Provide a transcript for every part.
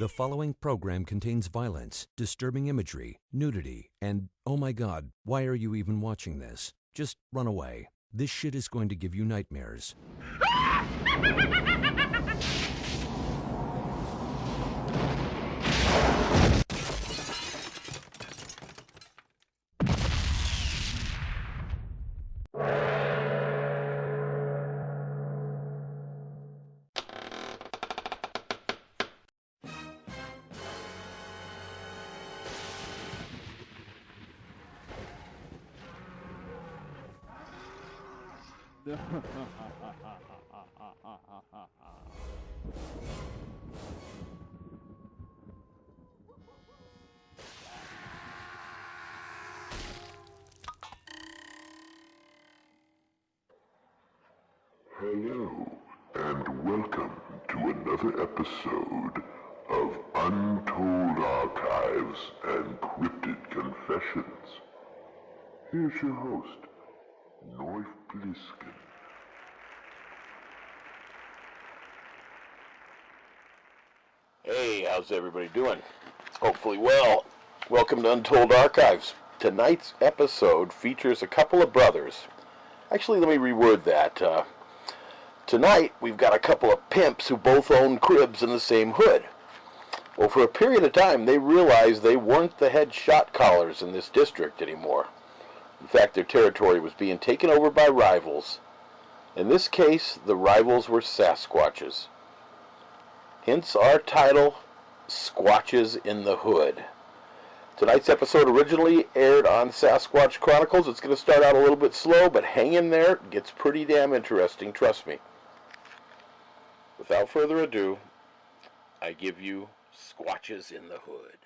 The following program contains violence, disturbing imagery, nudity, and oh my god, why are you even watching this? Just run away. This shit is going to give you nightmares. Hey, how's everybody doing? Hopefully well. Welcome to Untold Archives. Tonight's episode features a couple of brothers. Actually, let me reword that. Uh, tonight, we've got a couple of pimps who both own cribs in the same hood. Well, for a period of time, they realized they weren't the head shot callers in this district anymore. In fact, their territory was being taken over by rivals. In this case, the rivals were Sasquatches. Hence our title, Squatches in the Hood. Tonight's episode originally aired on Sasquatch Chronicles. It's going to start out a little bit slow, but hang in there. It gets pretty damn interesting, trust me. Without further ado, I give you Squatches in the Hood.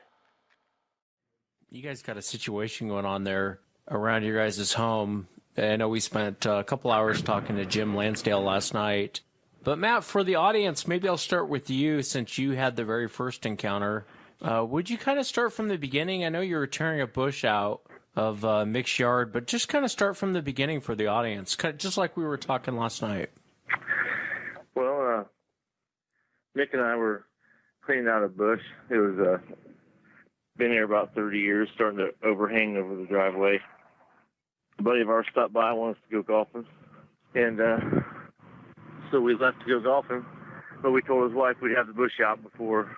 You guys got a situation going on there around your guys' home. I know we spent a couple hours talking to Jim Lansdale last night. But Matt, for the audience, maybe I'll start with you since you had the very first encounter. Uh, would you kind of start from the beginning? I know you were tearing a bush out of uh, Mick's yard, but just kind of start from the beginning for the audience, just like we were talking last night. Well, uh, Mick and I were cleaning out a bush. It was uh, been here about 30 years, starting to overhang over the driveway. A buddy of ours stopped by, wanted us to go golfing, and uh, so we left to go golfing. But we told his wife we'd have the bush out before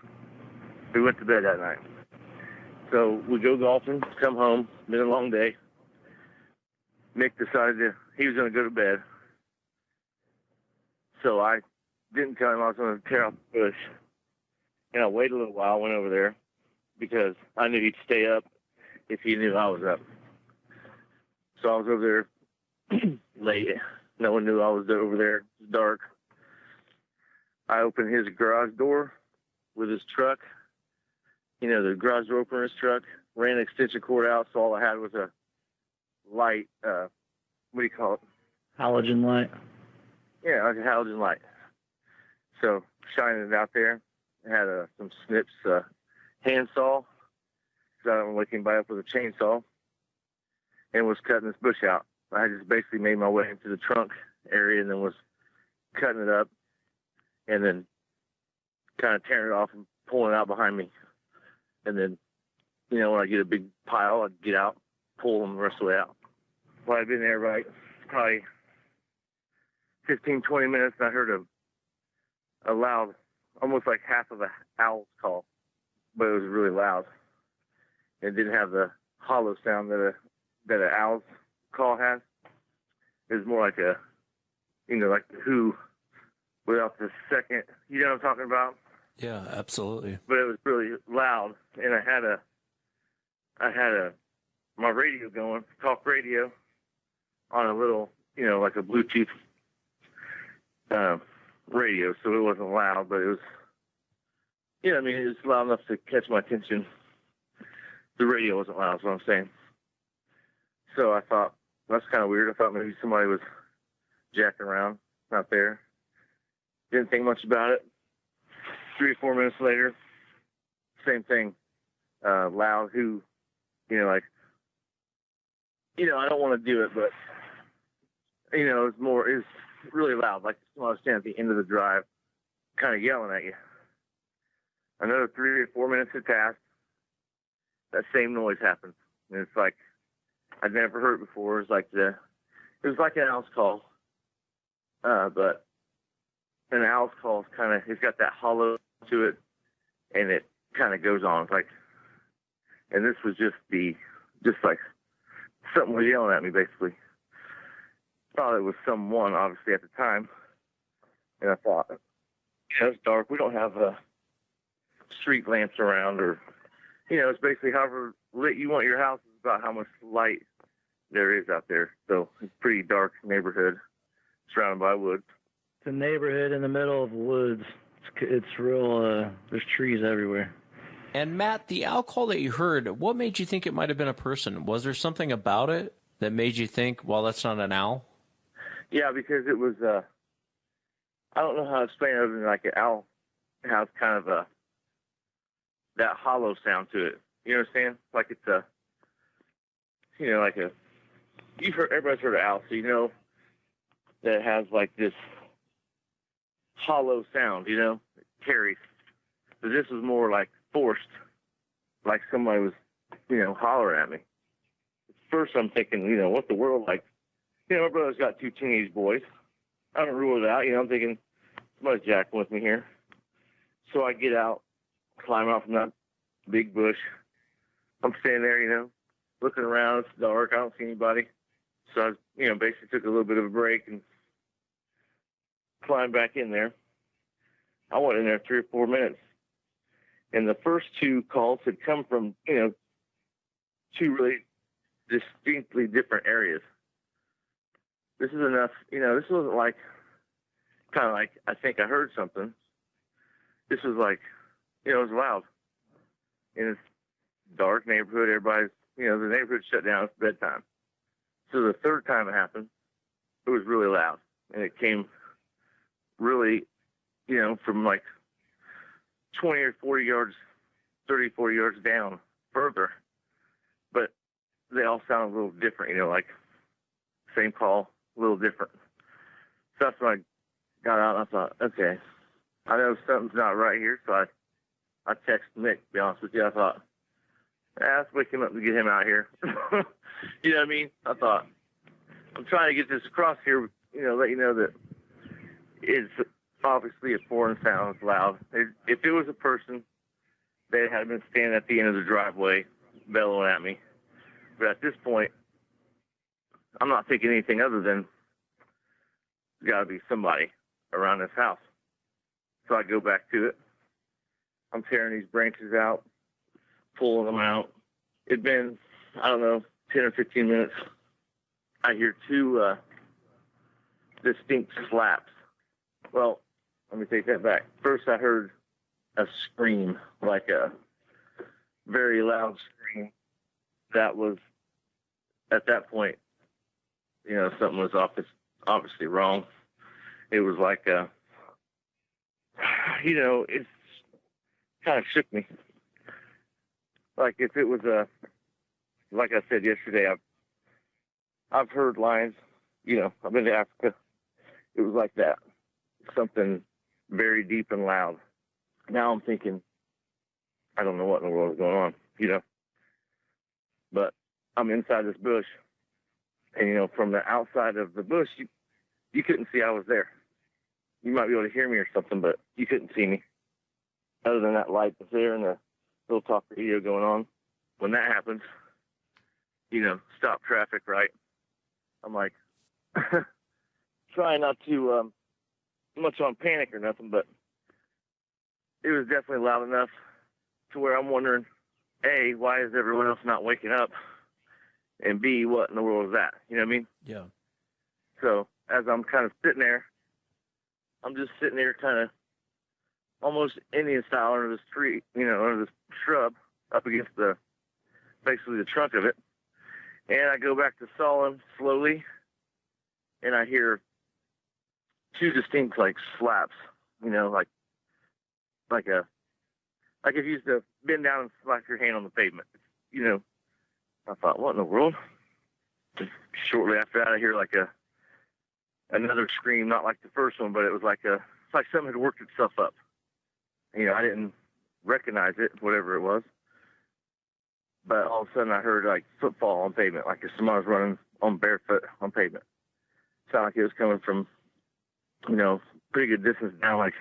we went to bed that night. So we go golfing, come home, been a long day. Mick decided to, he was going to go to bed. So I didn't tell him I was going to tear out the bush. And I waited a little while, went over there because I knew he'd stay up if he knew I was up. So I was over there late. No one knew I was over there. It was dark. I opened his garage door with his truck. You know, the garage door opener his truck, ran an extension cord out, so all I had was a light, uh, what do you call it? Halogen light. Yeah, like a halogen light. So shining it out there. I had uh, some snips, uh, handsaw, because I don't wake anybody up with a chainsaw, and was cutting this bush out. I just basically made my way into the trunk area and then was cutting it up and then kind of tearing it off and pulling it out behind me. And then, you know, when I get a big pile, I'd get out, pull them the rest of the way out. Well, I'd been there right probably 15, 20 minutes and I heard a, a loud, almost like half of a owl's call, but it was really loud. It didn't have the hollow sound that a, that an owl's call has. It was more like a, you know, like Who without the second. You know what I'm talking about? Yeah, absolutely. But it was really loud, and I had a, I had a, my radio going, talk radio, on a little, you know, like a Bluetooth uh, radio, so it wasn't loud, but it was, yeah, I mean, it was loud enough to catch my attention. The radio wasn't loud, is what I'm saying. So I thought, that's kind of weird. I thought maybe somebody was jacking around out there. Didn't think much about it. Three or four minutes later, same thing. Uh, loud, who, you know, like, you know, I don't want to do it, but, you know, it's more, it's really loud. Like someone was standing at the end of the drive, kind of yelling at you. Another three or four minutes had passed. That same noise happens. And it's like I'd never heard before. It was like the it was like an owl's call. Uh, but an owl's call is kind of it's got that hollow to it, and it kind of goes on. It's like, and this was just the just like something was yelling at me basically. Thought it was someone obviously at the time, and I thought, yeah, it's dark. We don't have uh, street lamps around, or you know, it's basically however lit you want your house about how much light there is out there. So it's a pretty dark neighborhood surrounded by woods. It's a neighborhood in the middle of woods. It's, it's real. Uh, there's trees everywhere. And Matt, the owl call that you heard, what made you think it might have been a person? Was there something about it that made you think, well, that's not an owl? Yeah, because it was. Uh, I don't know how to explain it other than like an owl has kind of a that hollow sound to it. You know what I'm saying? Like it's a, you know, like a. You've heard everybody's heard of so you know that has like this hollow sound. You know, it carries. But this was more like forced, like somebody was, you know, hollering at me. First, I'm thinking, you know, what the world like? You know, my brother's got two teenage boys. I don't rule it out. You know, I'm thinking somebody's jacking with me here. So I get out, climb out from that big bush. I'm standing there, you know, looking around. It's dark. I don't see anybody. So I, you know, basically took a little bit of a break and climbed back in there. I went in there three or four minutes. And the first two calls had come from, you know, two really distinctly different areas. This is enough, you know, this wasn't like kind of like I think I heard something. This was like, you know, it was loud. In this dark neighborhood, everybody's, you know, the neighborhood shut down. It's bedtime. So the third time it happened, it was really loud, and it came really, you know, from like 20 or 40 yards, 30, 40 yards down further. But they all sound a little different, you know, like same call, a little different. So that's when I got out and I thought, okay, I know something's not right here. So I, I texted Nick, to be honest with you. I thought, ah, let's wake him up to get him out here. you know what I mean? I thought, I'm trying to get this across here, you know, let you know that it's obviously a foreign sound. It's loud. If it was a person, they had been standing at the end of the driveway bellowing at me. But at this point, I'm not thinking anything other than there's got to be somebody around this house. So I go back to it. I'm tearing these branches out, pulling them out. It'd been, I don't know, 10 or 15 minutes. I hear two uh, distinct slaps. Well, let me take that back. First, I heard a scream, like a very loud scream. That was, at that point, you know, something was obviously wrong. It was like a, you know, it's kind of shook me. Like if it was a, like I said yesterday, I've, I've heard lines, you know, I've been to Africa. It was like that. Something very deep and loud. Now I'm thinking, I don't know what in the world is going on, you know. But I'm inside this bush, and you know, from the outside of the bush, you you couldn't see I was there. You might be able to hear me or something, but you couldn't see me. Other than that light that's there and the little talk radio going on. When that happens, you know, stop traffic, right? I'm like, trying not to um, much on panic or nothing, but it was definitely loud enough to where I'm wondering, A, why is everyone else not waking up? And B, what in the world is that? You know what I mean? Yeah. So as I'm kind of sitting there, I'm just sitting there kind of almost Indian style under this tree, you know, under this shrub up against the basically the trunk of it. And I go back to sawing slowly and I hear two distinct like slaps, you know, like like a like if you used to bend down and slap your hand on the pavement. You know. I thought, what in the world? shortly after that I hear like a another scream, not like the first one, but it was like a it's like something had worked itself up. You know, I didn't recognize it, whatever it was. But all of a sudden, I heard like footfall on pavement, like if someone was running on barefoot on pavement. Sounded like it was coming from, you know, pretty good distance down, like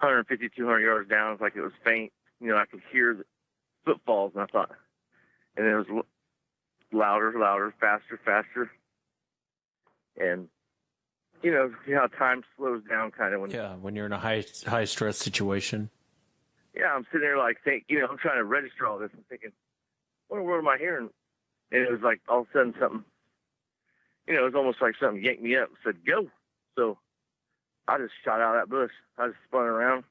150, 200 yards down. It's like it was faint. You know, I could hear the footfalls, and I thought, and it was louder, louder, faster, faster, and you know, you know how time slows down, kind of when Yeah, when you're in a high high stress situation. yeah, I'm sitting there like think, you know, I'm trying to register all this. I'm thinking, what in the world am I hearing? And it was like all of a sudden something, you know, it was almost like something yanked me up and said, go. So I just shot out of that bush. I just spun around,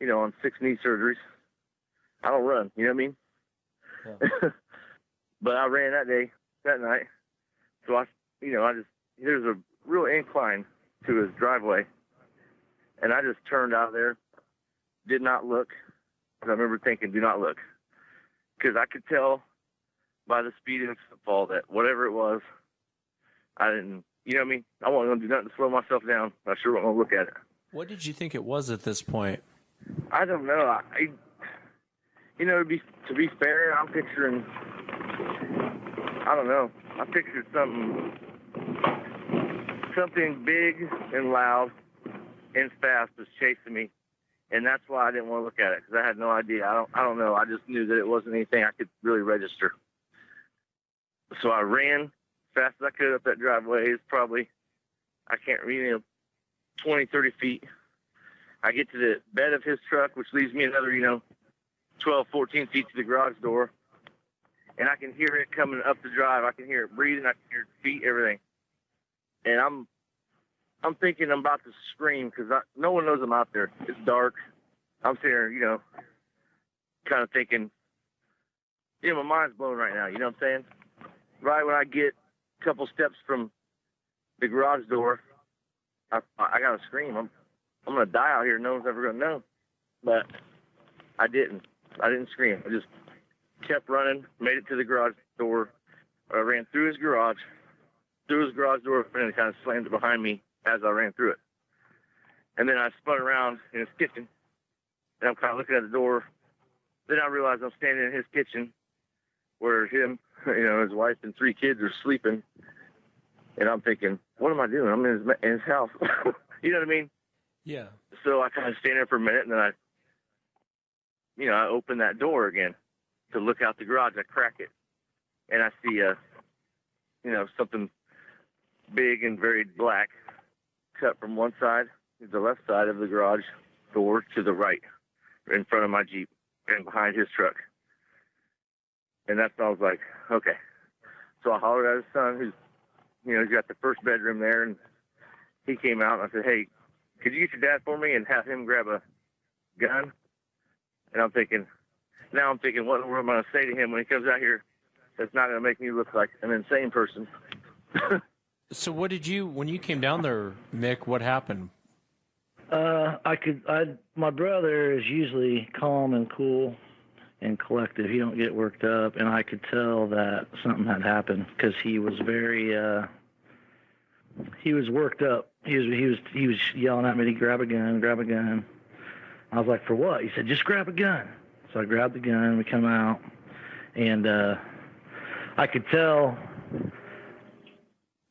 you know, on six knee surgeries. I don't run, you know what I mean? Yeah. but I ran that day, that night. So I, you know, I just, there's a real incline to his driveway. And I just turned out there did not look. I remember thinking, do not look. Because I could tell by the speed of the footfall that whatever it was, I didn't, you know what I mean? I wasn't going to do nothing to slow myself down. I sure wasn't going to look at it. What did you think it was at this point? I don't know. I, I you know, to be to be fair, I'm picturing. I don't know. I pictured something, something big and loud and fast was chasing me, and that's why I didn't want to look at it because I had no idea. I don't. I don't know. I just knew that it wasn't anything I could really register. So I ran fast as I could up that driveway. It's probably, I can't, you know, 20, 30 feet. I get to the bed of his truck, which leaves me another, you know, 12, 14 feet to the garage door. And I can hear it coming up the drive. I can hear it breathing. I can hear feet, everything. And I'm, I'm thinking I'm about to scream because no one knows I'm out there. It's dark. I'm sitting you know, kind of thinking, you know, my mind's blown right now. You know what I'm saying? Right when I get a couple steps from the garage door, I, I gotta scream. I'm, I'm gonna die out here. No one's ever gonna know. But I didn't. I didn't scream. I just kept running, made it to the garage door. I ran through his garage, through his garage door, and it kind of slammed it behind me as I ran through it. And then I spun around in his kitchen, and I'm kind of looking at the door. Then I realized I'm standing in his kitchen, where him, you know, his wife and three kids are sleeping. And I'm thinking, what am I doing? I'm in his, in his house. you know what I mean? Yeah. So I kind of stand there for a minute, and then I, you know, I open that door again to look out the garage. I crack it, and I see a, you know, something big and very black cut from one side, to the left side of the garage door to the right, in front of my Jeep and behind his truck. And that's when I was like, okay. So I hollered at his son, who's, you know, he's got the first bedroom there, and he came out and I said, hey, could you get your dad for me and have him grab a gun? And I'm thinking, now I'm thinking, what the world am I going to say to him when he comes out here? That's not going to make me look like an insane person. So what did you when you came down there, Mick? What happened? Uh, I could. I my brother is usually calm and cool and collective. He don't get worked up, and I could tell that something had happened because he was very. uh He was worked up. He was he was he was yelling at me to grab a gun, grab a gun. I was like, for what? He said, just grab a gun. So I grabbed the gun. We come out, and uh I could tell.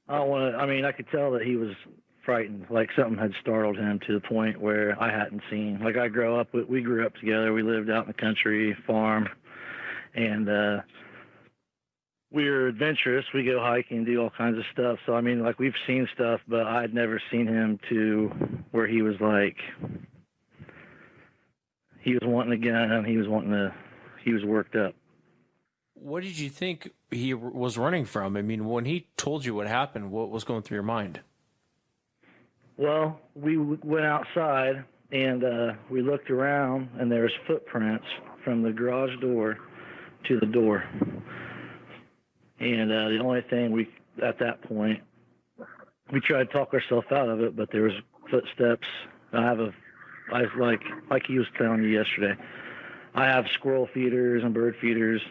I don't want to. I mean, I could tell that he was frightened, like something had startled him to the point where I hadn't seen. Like I grew up, we grew up together. We lived out in the country, farm, and uh, we were adventurous. We go hiking, do all kinds of stuff. So I mean, like we've seen stuff, but I'd never seen him to where he was like he was wanting a gun. He was wanting to. He was worked up. What did you think he was running from? I mean, when he told you what happened, what was going through your mind? Well, we went outside and uh, we looked around, and there was footprints from the garage door to the door. And uh, the only thing we, at that point, we tried to talk ourselves out of it, but there was footsteps. I have a, I like like he was telling you yesterday. I have squirrel feeders and bird feeders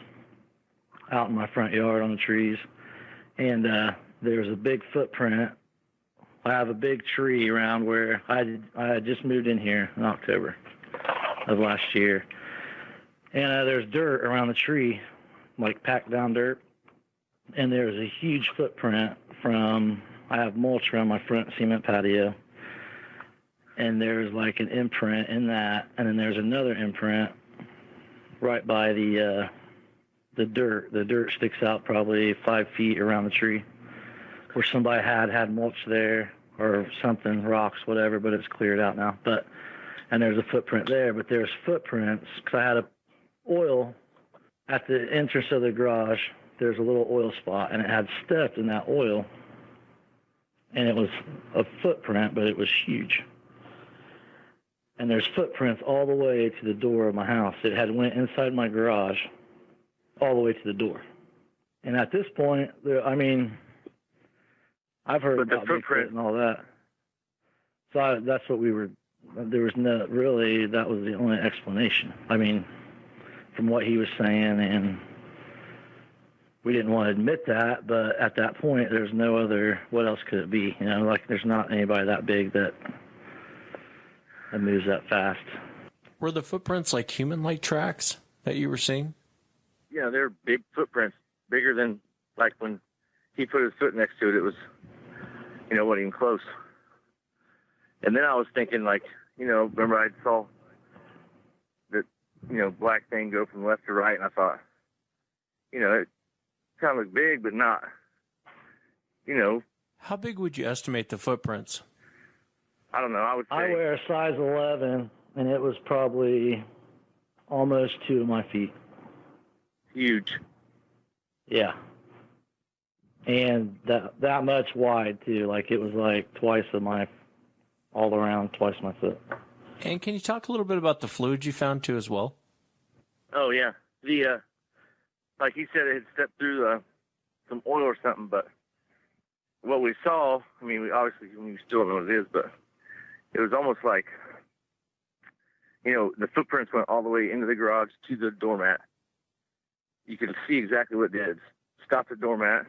out in my front yard on the trees, and uh, a big footprint I have a big tree around where I I just moved in here in October, of last year. And uh, there's dirt around the tree, like packed down dirt. And there's a huge footprint from, I have mulch around my front cement patio. And there's like an imprint in that. And then there's another imprint right by the, uh, the dirt. The dirt sticks out probably five feet around the tree where somebody had had mulch there or something, rocks, whatever, but it's cleared out now. But and there's a footprint there, but there's footprints because I had a oil at the entrance of the garage. There's a little oil spot, and it had stepped in that oil, and it was a footprint, but it was huge. And there's footprints all the way to the door of my house. It had went inside my garage, all the way to the door. And at this point, I mean, I've heard But the about footprint- Bigfoot and all that. So I, that's what we were. There was no really. That was the only explanation. I mean, from what he was saying, and we didn't want to admit that, but at that point, there's no other. What else could it be? You know, like there's not anybody that big that that moves that fast. Were the footprints like human-like tracks that you were seeing? Yeah, they're big footprints, bigger than like when he put his foot next to it. It was, you know, wasn't even close. And then I was thinking, like, you know, remember I saw that, you know, black thing go from left to right, and I thought, you know, it kind of looked big, but not, you know, How big would you estimate the footprints? I don't know. I would say, I wear a size 11, and it was probably almost two of my feet. Huge. Yeah. And that that much wide too. Like it was like twice of my all around twice my foot. And can you talk a little bit about the fluid you found too as well? Oh yeah, the uh, like he said, it had stepped through uh, some oil or something. But what we saw, I mean, we obviously we still don't know what it is, but it was almost like, you know, the footprints went all the way into the garage to the doormat. You could see exactly what it did. Stopped the doormat,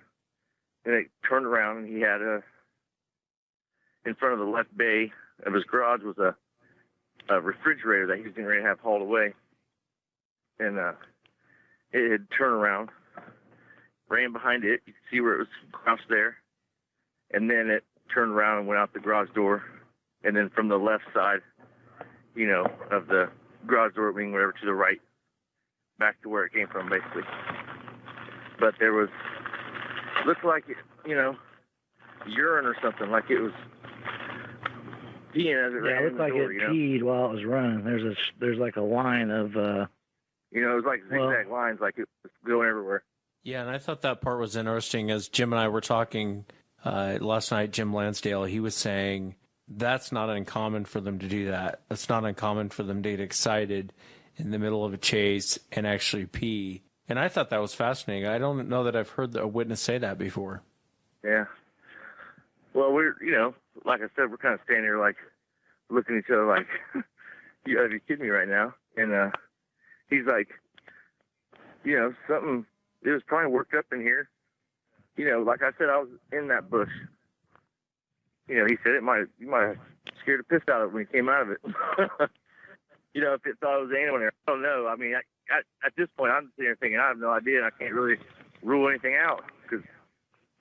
and it turned around, and he had a in front of the left bay of his garage was a, a refrigerator that he was ready to have hauled away and uh, it had turned around, ran behind it. You could see where it was crouched there, and then it turned around and went out the garage door, and then from the left side, you know, of the garage door wing, whatever, to the right, back to where it came from, basically. But there was looked like it, you know, urine or something, like it was peeing as it Yeah, ran it looked like door, it you know. peed while it was running. There's a there's like a line of uh You know, it was like Well- zigzag lines, like it was going everywhere. Yeah, and I thought that part was interesting as Jim and I were talking uh, last night. Jim Lansdale, he was saying that's not uncommon for them to do that. It's not uncommon for them to get excited in the middle of a chase and actually pee. And I thought that was fascinating. I don't know that I've heard a witness say that before. Yeah. Well, we're you know, like I said, we're kind of standing here like looking at each other like, you gotta be kidding me right now. And uh, he's like, you know, something. It was probably worked up in here. You know, like I said, I was in that bush. You know, he said it might you might have scared the piss out of it when he came out of it. you know, if it thought it was anyone there, I don't know. I mean, I, I, at this point, I'm sitting here thinking I have no idea, and I can't really rule anything out because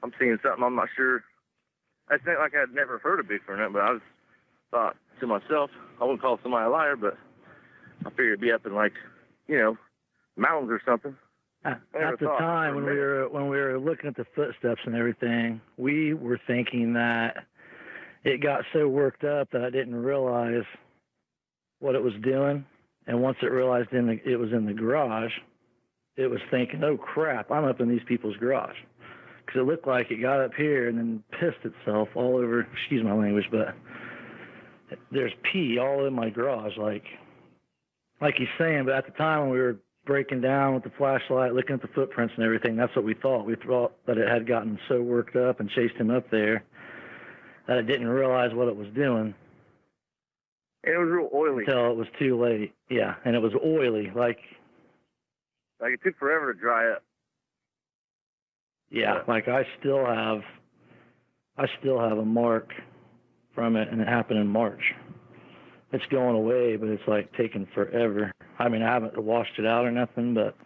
I'm seeing something I'm not sure. I think like I'd never heard of Bigfoot or nothing, but I was thought to myself, I wouldn't call somebody a liar, but I figured it'd be up in like, you know, mountains or something. Uh, at, at the time when we were when we were looking at the footsteps and everything, we were thinking that it got so worked up that I didn't realize what it was doing. And once it realized in the, it was in the garage, it was thinking, "Oh crap, I'm up in these people's garage," because it looked like it got up here and then pissed itself all over. Excuse my language, but there's pee all in my garage, like like he's saying. But at the time when we were breaking down with the flashlight, looking at the footprints and everything, that's what we thought. We thought that it had gotten so worked up and chased him up there that it didn't realize what it was doing And it was real oily. until it was too late. Yeah, and it was oily, like Like it took forever to dry up. yeah, Yeah. like I still have, I still have a mark from it, and it happened in March it's going away, but it's like taking forever. I mean, I haven't washed it out or nothing, but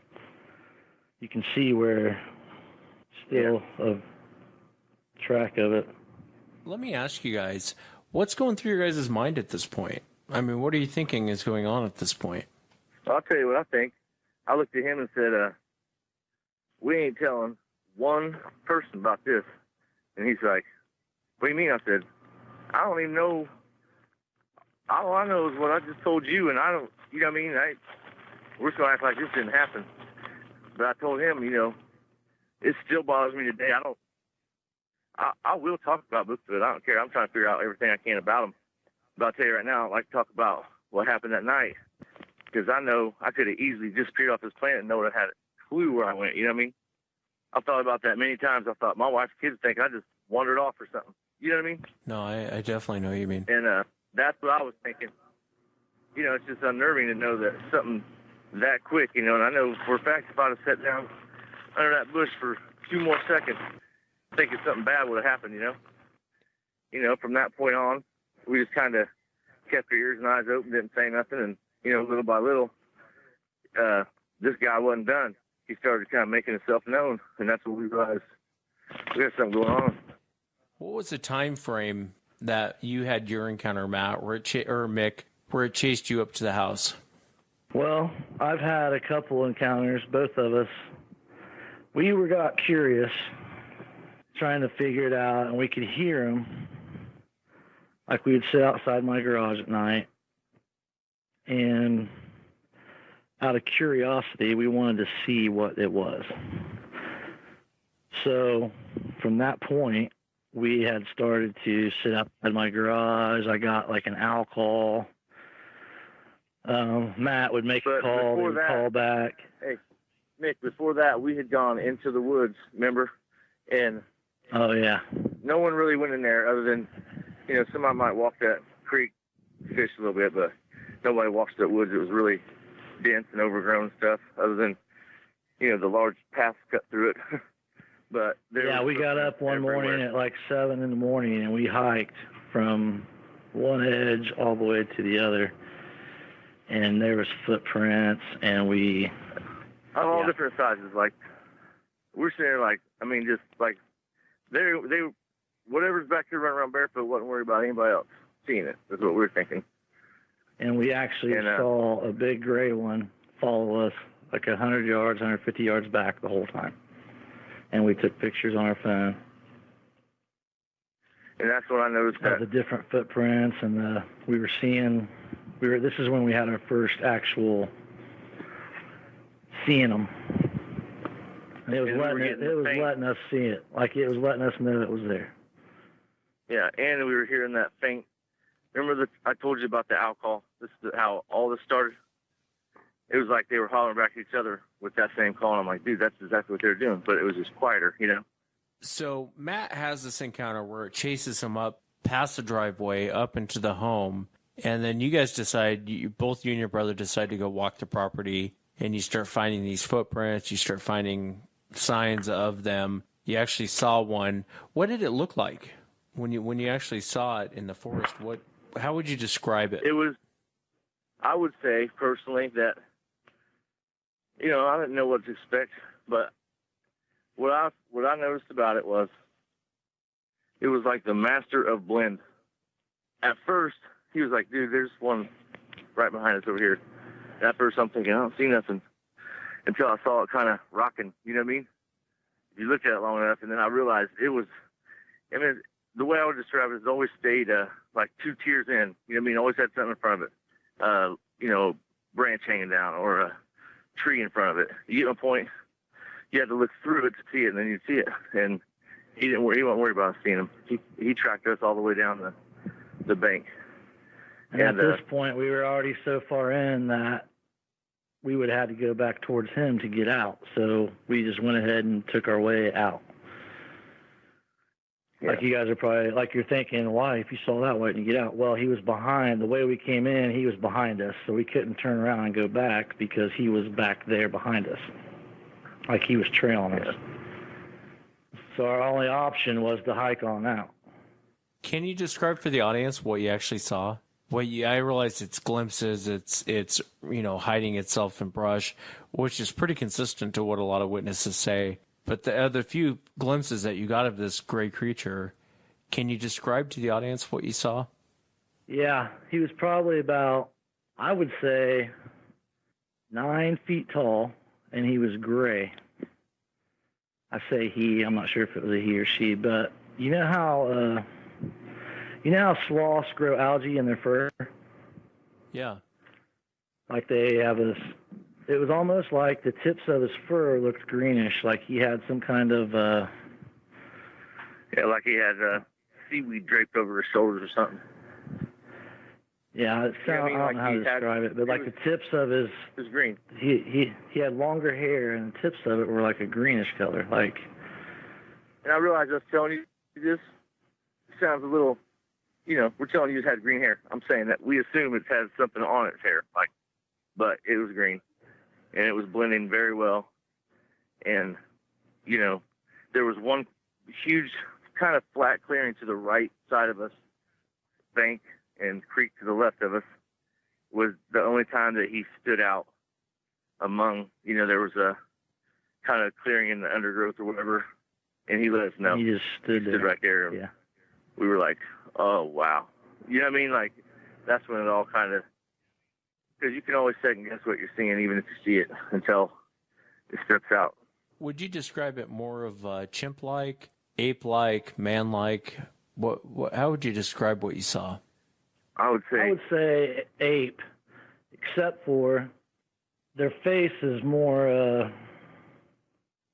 you can see where still a track of it. Let me ask you guys, what's going through your guys' mind at this point? I mean, what are you thinking is going on at this point? I'll tell you what I think. I looked at him and said, uh, "We ain't telling one person about this." And he's like, "What do you mean?" I said, "I don't even know. All I know is what I just told you, and I don't. You know what I mean? I we're just gonna act like this didn't happen." But I told him, you know, it still bothers me today. I don't. I, I will talk about Bigfoot. I don't care. I'm trying to figure out everything I can about him. But I'll tell you right now, I'd like to talk about what happened that night because I know I could have easily disappeared off this planet and no one had a clue where I went. You know what I mean? I've thought about that many times. I thought my wife's kids think I just wandered off or something. You know what I mean? No, I, I definitely know what you mean. And uh, that's what I was thinking. You know, it's just unnerving to know that something that quick, you know, and I know for a fact if I'd have sat down under that bush for a few more seconds, thinking something bad would have happened, you know. You know, from that point on, we just kind of kept our ears and eyes open, didn't say nothing, and you know, little by little, uh, this guy wasn't done. He started kind of making himself known, and that's when we realized we got something going on. What was the time frame that you had your encounter, Matt, where it ch- or Mick, where it chased you up to the house? Well, I've had a couple encounters, both of us. We were got curious, trying to figure it out, and we could hear him. Like we would sit outside my garage at night, and out of curiosity, we wanted to see what it was. So, from that point, we had started to sit up outside my garage. I got like an owl call um, Matt would make But a call, before he would that- call back. Hey, Mick, before that, we had gone into the woods, remember? And Oh yeah, no one really went in there other than, you know, somebody might walk that creek, fish a little bit, but nobody walks that woods. It was really dense and overgrown stuff, other than, you know, the large paths cut through it. but there yeah. We got up one everywhere. morning at like seven in the morning, and we hiked from one edge all the way to the other. And there was footprints, and we of all Yeah. different sizes. Like we're sitting there, like I mean, just like they they whatever's back there running around barefoot wasn't worried about anybody else seeing it. That's what we were thinking. and we actually And, uh, saw a big gray one follow us like a hundred yards, 150 yards back the whole time. And we took pictures on our phone And that's when I noticed that. the different footprints, and uh, we were seeing. We were. This is when we had our first actual seeing them. And it was And we were letting it, it was faint- letting us see it, like it was letting us know it was there. Yeah, and we were hearing that faint. Remember that I told you about the alcohol? This is how all this started. It was like they were hollering back at each other with that same call. And I'm like, dude, that's exactly what they're doing, but it was just quieter, you know. So Matt has this encounter where it chases him up past the driveway up into the home, and then you guys decide, you, both you and your brother decide to go walk the property, and you start finding these footprints. You start finding signs of them. You actually saw one. What did it look like when you when you actually saw it in the forest? What? How would you describe it? it was I would say personally that you know, I didn't know what to expect, but what I what I noticed about it was it was like the master of blend. At first, he was like, dude, there's one right behind us over here. And at first I'm thinking, I don't see nothing until I saw it kind of rocking, you know what I mean? If you looked at it long enough and then I realized it was I mean the way I would describe it is always stayed uh, like two tiers in. You know what I mean? Always had something in front of it. Uh, you know, branch hanging down or a tree in front of it. You get my point? You had to look through it to see it, and then you'd see it. And he didn't worry. He wasn't worried about seeing him. He he tracked us all the way down the the bank. And, And, at uh, this point, we were already so far in that we would have to go back towards him to get out. So we just went ahead and took our way out. Yeah. Like you guys are probably like you're thinking, why if you saw that, why didn't you get out? Well, he was behind. The way we came in, he was behind us, so we couldn't turn around and go back because he was back there behind us, like he was trailing us. So our only option was to hike on out. Can you describe for the audience what you actually saw? Well, yeah, I realize it's glimpses. It's it's you know hiding itself in brush, which is pretty consistent to what a lot of witnesses say. But the other few glimpses that you got of this gray creature, can you describe to the audience what you saw? Yeah, he was probably about, I would say, nine feet tall, and he was gray. I say he. I'm not sure if it was a he or she, but you know how uh, you know how sloths grow algae in their fur? Yeah. Like they have this. It was almost like the tips of his fur looked greenish, like he had some kind of. uh Yeah, like he had uh, seaweed draped over his shoulders or something. Yeah, it Yeah, I mean, I, don't like know how he to had- describe it, but it like was- the tips of his It was green. he he he had longer hair, and the tips of it were like a greenish color, like And I realized I was telling you this sounds a little, you know, we're telling you it had green hair. I'm saying that we assume it has something on its hair, like, but it was green, and it was blending very well. And, you know, there was one huge kind of flat clearing to the right side of us, bank and creek to the left of us, was the only time that he stood out among, you know, there was a kind of clearing in the undergrowth or whatever, and he let us know he just stood stood there. right there. Yeah. We were like, oh, wow. You know what I mean? Like, that's when it all kind of, because you can always second guess what you're seeing, even if you see it, until it steps out. Would you describe it more of uh, chimp-like, ape-like, man-like? What, what? How would you describe what you saw? I would say, I would say ape, except for their face is more. uh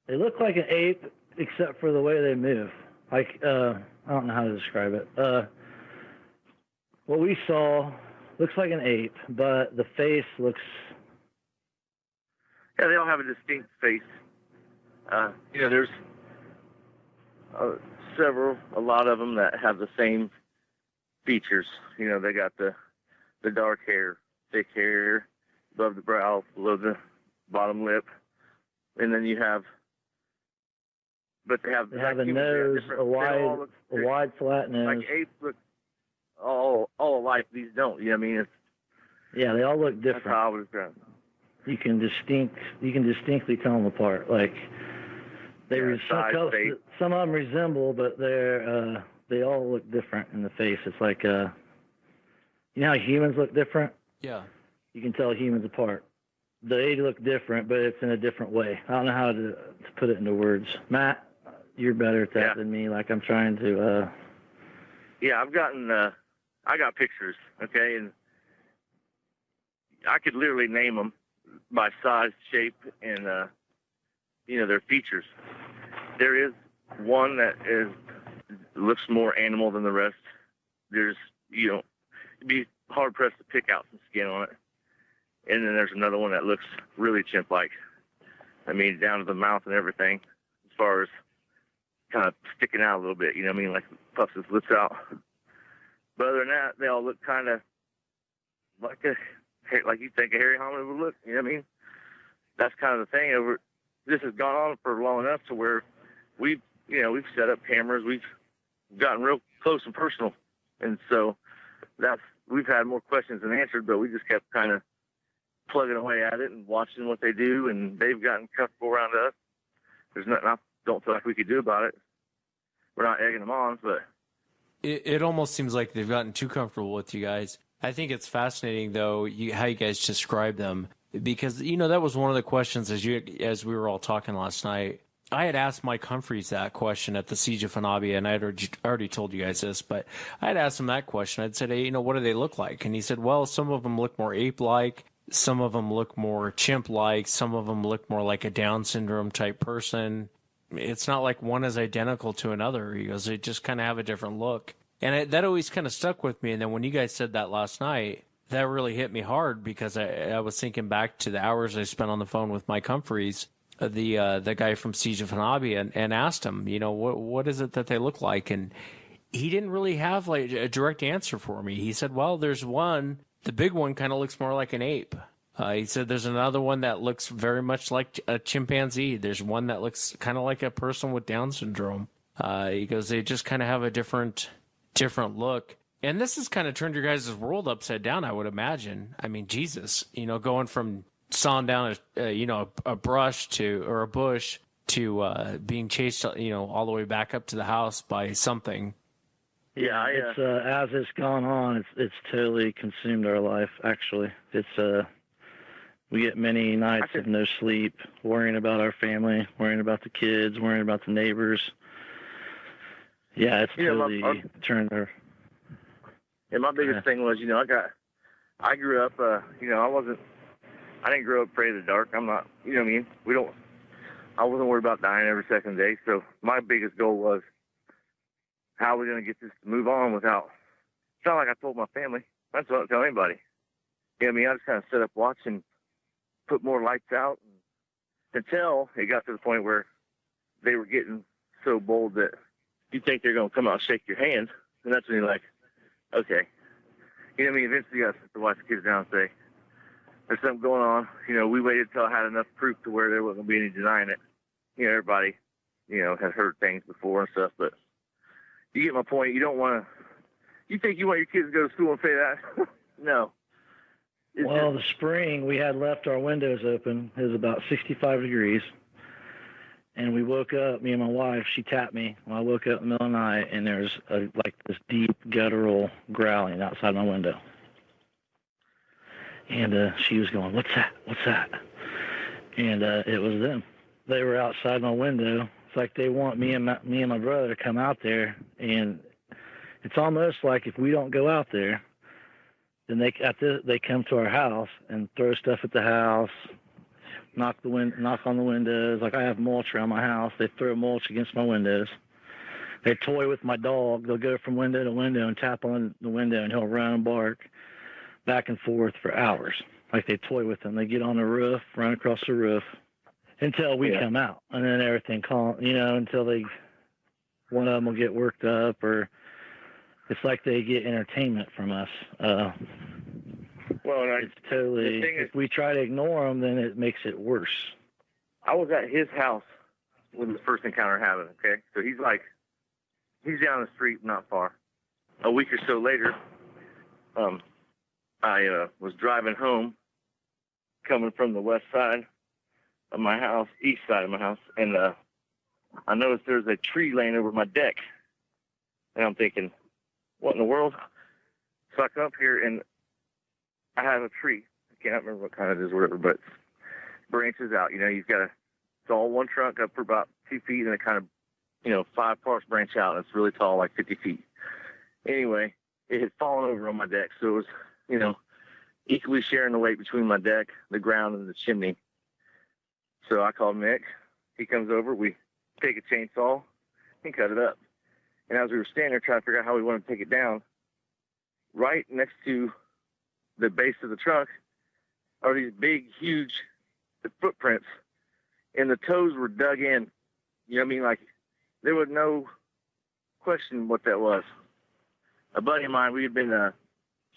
They look like an ape, except for the way they move. Like uh I don't know how to describe it. Uh What we saw looks like an ape, but the face looks. yeah, they all have a distinct face. Uh, you know, there's uh, several, a lot of them that have the same features. You know, they got the the dark hair, thick hair, above the brow, below the bottom lip, and then you have, but they have They have like a humans, they have nose, a wide, look- a wide flat nose. like apes look all all alike. These don't. You know what I mean? It's, Yeah, they all look that's different. how I would describe. you can distinct you can distinctly tell them apart. Like they Yeah, re- some, size, col- some of them resemble, but they're uh, they all look different in the face. It's like uh, you know how humans look different. Yeah. You can tell humans apart. They look different, but it's in a different way. I don't know how to, to put it into words. Matt, you're better at that Yeah. than me. Like I'm trying to. Uh, Yeah, I've gotten uh I got pictures, okay, and I could literally name them by size, shape, and uh you know their features. There is one that is looks more animal than the rest. There's you know it'd be hard pressed to pick out some skin on it. And then there's another one that looks really chimp like. I mean down to the mouth and everything as far as kind of sticking out a little bit, you know what I mean? Like puffs his lips out. But other than that, they all look kind of like a like you think a hairy hominid would look. You know what I mean? That's kind of the thing. Over this has gone on for long enough to where we, you know, we've set up cameras. We've gotten real close and personal, and so that's we've had more questions than answered. But we just kept kind of plugging away at it and watching what they do, and they've gotten comfortable around us. There's nothing I don't feel like we could do about it. We're not egging them on, but It, it almost seems like they've gotten too comfortable with you guys. I think it's fascinating though you, how you guys describe them because you know that was one of the questions as you as we were all talking last night. I had asked Mike Humphreys that question at the Siege of Honobia, and I had already, already told you guys this, but I had asked him that question. I'd said, hey, you know, what do they look like? And he said, well, some of them look more ape-like, some of them look more chimp-like, some of them look more like a Down syndrome type person. It's not like one is identical to another. He goes, they just kind of have a different look. And it, that always kind of stuck with me. And then when you guys said that last night, that really hit me hard because I, I was thinking back to the hours I spent on the phone with Mike Humphreys, uh, the uh, the guy from Siege of Honobia, and, and asked him, you know, what what is it that they look like? And he didn't really have like a direct answer for me. He said, well, there's one, the big one kind of looks more like an ape. Uh, he said there's another one that looks very much like a chimpanzee. There's one that looks kind of like a person with Down syndrome. Uh, he goes, they just kind of have a different different look. And this has kind of turned your guys' world upside down, I would imagine. I mean, Jesus, you know, going from sawing down a, uh, you know, a, a, brush to or a bush to uh, being chased, you know, all the way back up to the house by something. Yeah, it's uh, as it's gone on, it's it's totally consumed our life. Actually, it's uh, we get many nights of no sleep, worrying about our family, worrying about the kids, worrying about the neighbors. Yeah, it's you totally know, my, turned our. Yeah, my biggest yeah. thing was, you know, I got, I grew up, uh, you know, I wasn't, I didn't grow up afraid of the dark. I'm not, you know what I mean? We don't, I wasn't worried about dying every second day. So my biggest goal was, how are we going to get this to move on without, it's not like I told my family. I didn't tell anybody. You know what I mean? I just kind of set up watching put more lights out until it got to the point where they were getting so bold that you think they're going to come out and shake your hand. And that's when you're like, okay. You know what I mean? Eventually you got to watch the kids down and say, there's something going on. You know, we waited until I had enough proof to where there wasn't going to be any denying it. You know, everybody, you know, has heard things before and stuff, but you get my point. You don't want to, you think you want your kids to go to school and say that? no well, the spring we had left our windows open. It was about 65 degrees, and we woke up. Me and my wife. She tapped me. When I woke up in the middle of the night, and there's a, like this deep guttural growling outside my window. And uh, she was going, "What's that? What's that?" And uh, it was them. They were outside my window. It's like they want me and my, me and my brother to come out there, and it's almost like if we don't go out there, then they at the, they come to our house and throw stuff at the house, knock the win knock on the windows. Like I have mulch around my house, they throw mulch against my windows. They toy with my dog. They'll go from window to window and tap on the window, and he'll run and bark back and forth for hours. Like they toy with him. They get on the roof, run across the roof until we yeah. come out, and then everything calm. You know, until they one of them will get worked up or it's like they get entertainment from us. Uh, well, I, it's totally. Is, if we try to ignore them, then it makes it worse. I was at his house when the first encounter happened. Okay, so he's like, he's down the street, not far. A week or so later, um, I uh, was driving home, coming from the west side of my house, east side of my house, and uh, I noticed there's a tree laying over my deck, and I'm thinking, what in the world? So I come up here and I have a tree. I can't remember what kind it is, whatever, but branches out. You know, you've got a, it's all one trunk up for about two feet, and it kind of, you know, five parts branch out, and it's really tall, like 50 feet. Anyway, it had fallen over on my deck, so it was, you know, equally sharing the weight between my deck, the ground, and the chimney. So I called Mick. He comes over. We take a chainsaw and cut it up. And as we were standing there trying to figure out how we wanted to take it down, right next to the base of the truck are these big, huge footprints, and the toes were dug in. You know what I mean? Like there was no question what that was. A buddy of mine, we had been uh,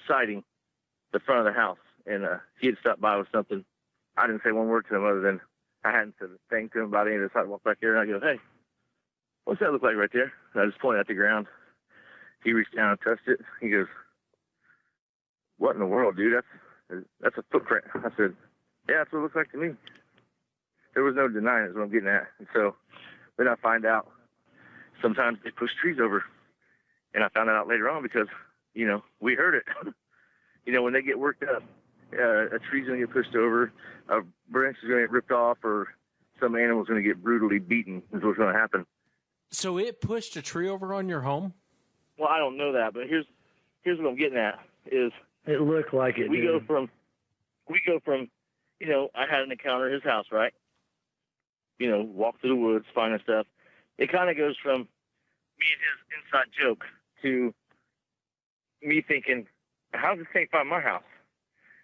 sighting the front of the house, and uh, he had stopped by with something. I didn't say one word to him other than I hadn't said a thing to him about any of the sidewalk back here and I go, "Hey, what's that look like right there? And I just pointed at the ground. He reached down and touched it. He goes, what in the world, dude? That's that's a footprint. I said, yeah, that's what it looks like to me. There was no denying is what I'm getting at. And so then I find out sometimes they push trees over. And I found that out later on because, you know, we heard it. you know, when they get worked up, uh, a tree's going to get pushed over, a branch is going to get ripped off, or some animal's going to get brutally beaten is what's going to happen. So it pushed a tree over on your home? Well, I don't know that, but here's here's what I'm getting at is it looked like it. We did. go from we go from you know I had an encounter at his house, right? You know, walk through the woods, finding stuff. It kind of goes from me and his inside joke to me thinking, how's this thing find my house?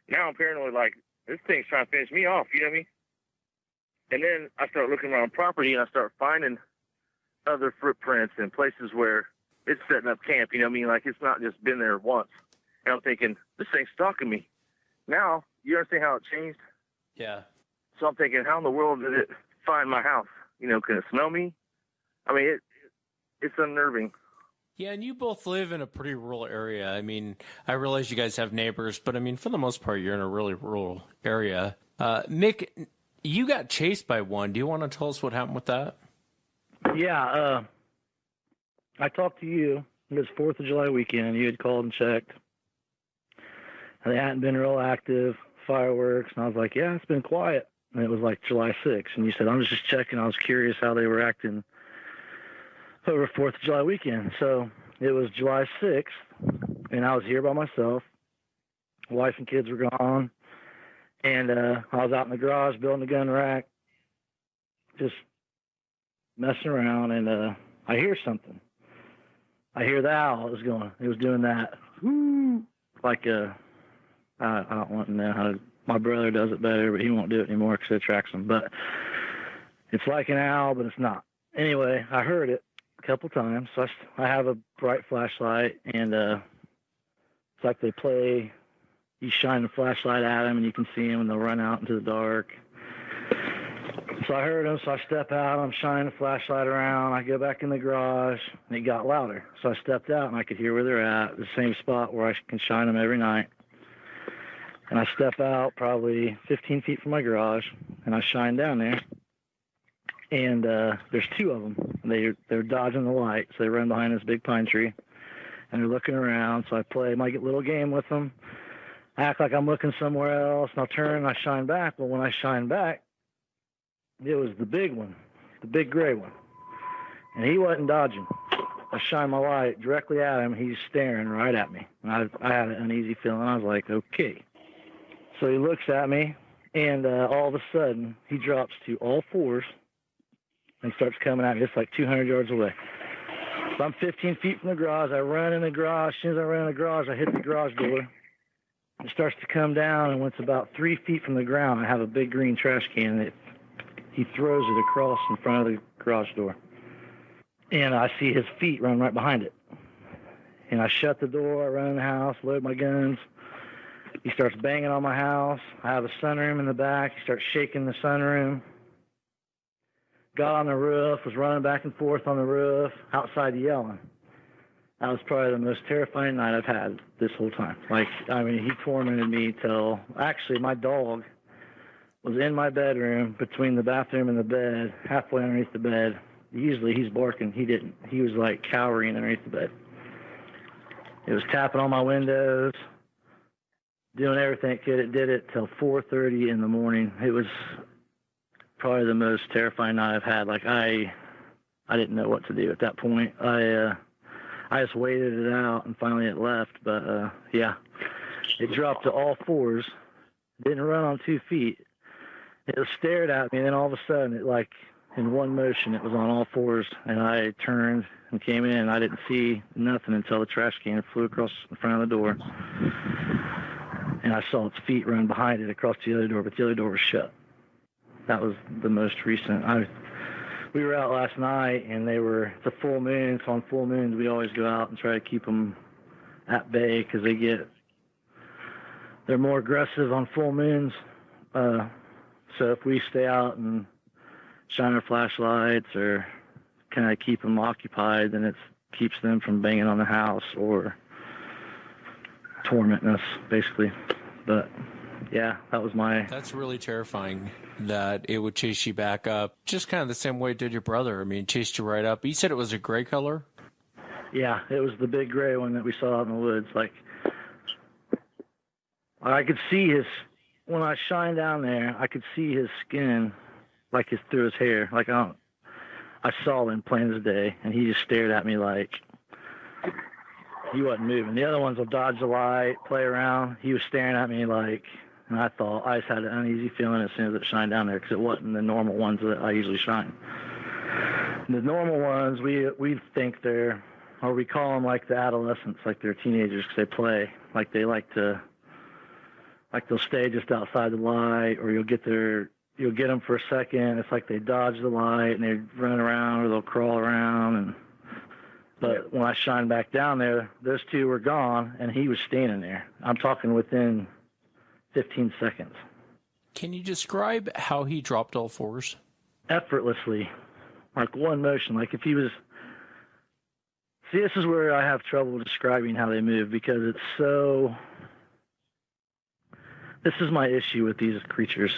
Now I'm paranoid, like this thing's trying to finish me off. You know what I mean? And then I start looking around property and I start finding other footprints and places where it's setting up camp. You know what I mean? Like it's not just been there once. And I'm thinking, this thing's stalking me. Now, you understand how it changed? Yeah. So I'm thinking, how in the world did it find my house? You know, can it smell me? I mean, it, it's unnerving. Yeah, and you both live in a pretty rural area. I mean, I realize you guys have neighbors, but I mean, for the most part, you're in a really rural area. Uh, Mick, you got chased by one. Do you want to tell us what happened with that? Yeah, uh, I talked to you. It was Fourth of July weekend. You had called and checked. And they hadn't been real active, fireworks, and I was like, "Yeah, it's been quiet." And it was like July 6th, and you said, "I'm just checking." I was curious how they were acting over Fourth of July weekend. So it was July 6th, and I was here by myself. Wife and kids were gone, and uh, I was out in the garage building a gun rack, just messing around, and uh, I hear something. I hear the owl is going. It was doing that, like a. I, I don't want to know how. To, my brother does it better, but he won't do it anymore because it attracts him. But it's like an owl, but it's not. Anyway, I heard it, a couple times. So I, I have a bright flashlight, and uh, it's like they play. You shine the flashlight at them, and you can see them, and they'll run out into the dark. So I heard them, so I step out. I'm shining the flashlight around. I go back in the garage, and it got louder. So I stepped out, and I could hear where they're at, the same spot where I can shine them every night. And I step out probably 15 feet from my garage, and I shine down there and uh, there's two of them. They they're dodging the light, so they run behind this big pine tree, and they're looking around. So I play my little game with them, I act like I'm looking somewhere else, and I'll turn and I shine back. But when I shine back, it was the big one, the big gray one, and he wasn't dodging. I shine my light directly at him. He's staring right at me. And I I had an uneasy feeling. I was like, okay. So he looks at me, and uh, all of a sudden he drops to all fours and starts coming at me. It's like 200 yards away. So I'm 15 feet from the garage. I run in the garage. As soon as I run in the garage, I hit the garage door. It starts to come down, and when it's about three feet from the ground, I have a big green trash can. It, he throws it across in front of the garage door, and I see his feet run right behind it. And I shut the door. I run the house, load my guns. He starts banging on my house. I have a sunroom in the back. He starts shaking the sunroom got on the roof, was running back and forth on the roof, outside yelling. That was probably the most terrifying night I've had this whole time. Like, I mean, he tormented me till actually my dog was in my bedroom between the bathroom and the bed, halfway underneath the bed. Usually he's barking. He didn't. He was like cowering underneath the bed. It was tapping on my windows, doing everything it could. It did it till 4:30 in the morning. It was probably the most terrifying night I've had. Like I, I didn't know what to do at that point. I, uh, I just waited it out, and finally it left. But uh, yeah, it dropped to all fours. Didn't run on two feet. It stared at me, and then all of a sudden, it like in one motion, it was on all fours, and I turned and came in. And I didn't see nothing until the trash can flew across the front of the door, and I saw its feet run behind it across the other door, but the other door was shut that was the most recent. I we were out last night and they were a full moon. So on full moons we always go out and try to keep them at bay because they get they're more aggressive on full moons. Uh, so if we stay out and shine our flashlights or kind of keep them occupied, then it keeps them from banging on the house or tormenting us, basically. But yeah, that was my. That's really terrifying that it would chase you back up, just kind of the same way it did your brother. I mean, chased you right up. You said it was a gray color. Yeah, it was the big gray one that we saw out in the woods. Like I could see his when I shined down there. I could see his skin, like his through his hair. Like I don't. I saw him plain as day, and he just stared at me like he wasn't moving. The other ones will dodge the light, play around. He was staring at me like and I thought I just had an uneasy feeling as soon as it shined down there because it wasn't the normal ones that I usually shine. The normal ones, we we think they're, or we call them like the adolescents, like they're teenagers because they play, like they like to, like they'll stay just outside the light, or you'll get their, you'll get them for a second. It's like they dodge the light and they run around, or they'll crawl around and. But when I shine back down there, those two were gone, and he was standing there. I'm talking within 15 seconds. Can you describe how he dropped all fours? Effortlessly, like one motion. Like if he was See, this is where I have trouble describing how they move because it's so. This is my issue with these creatures.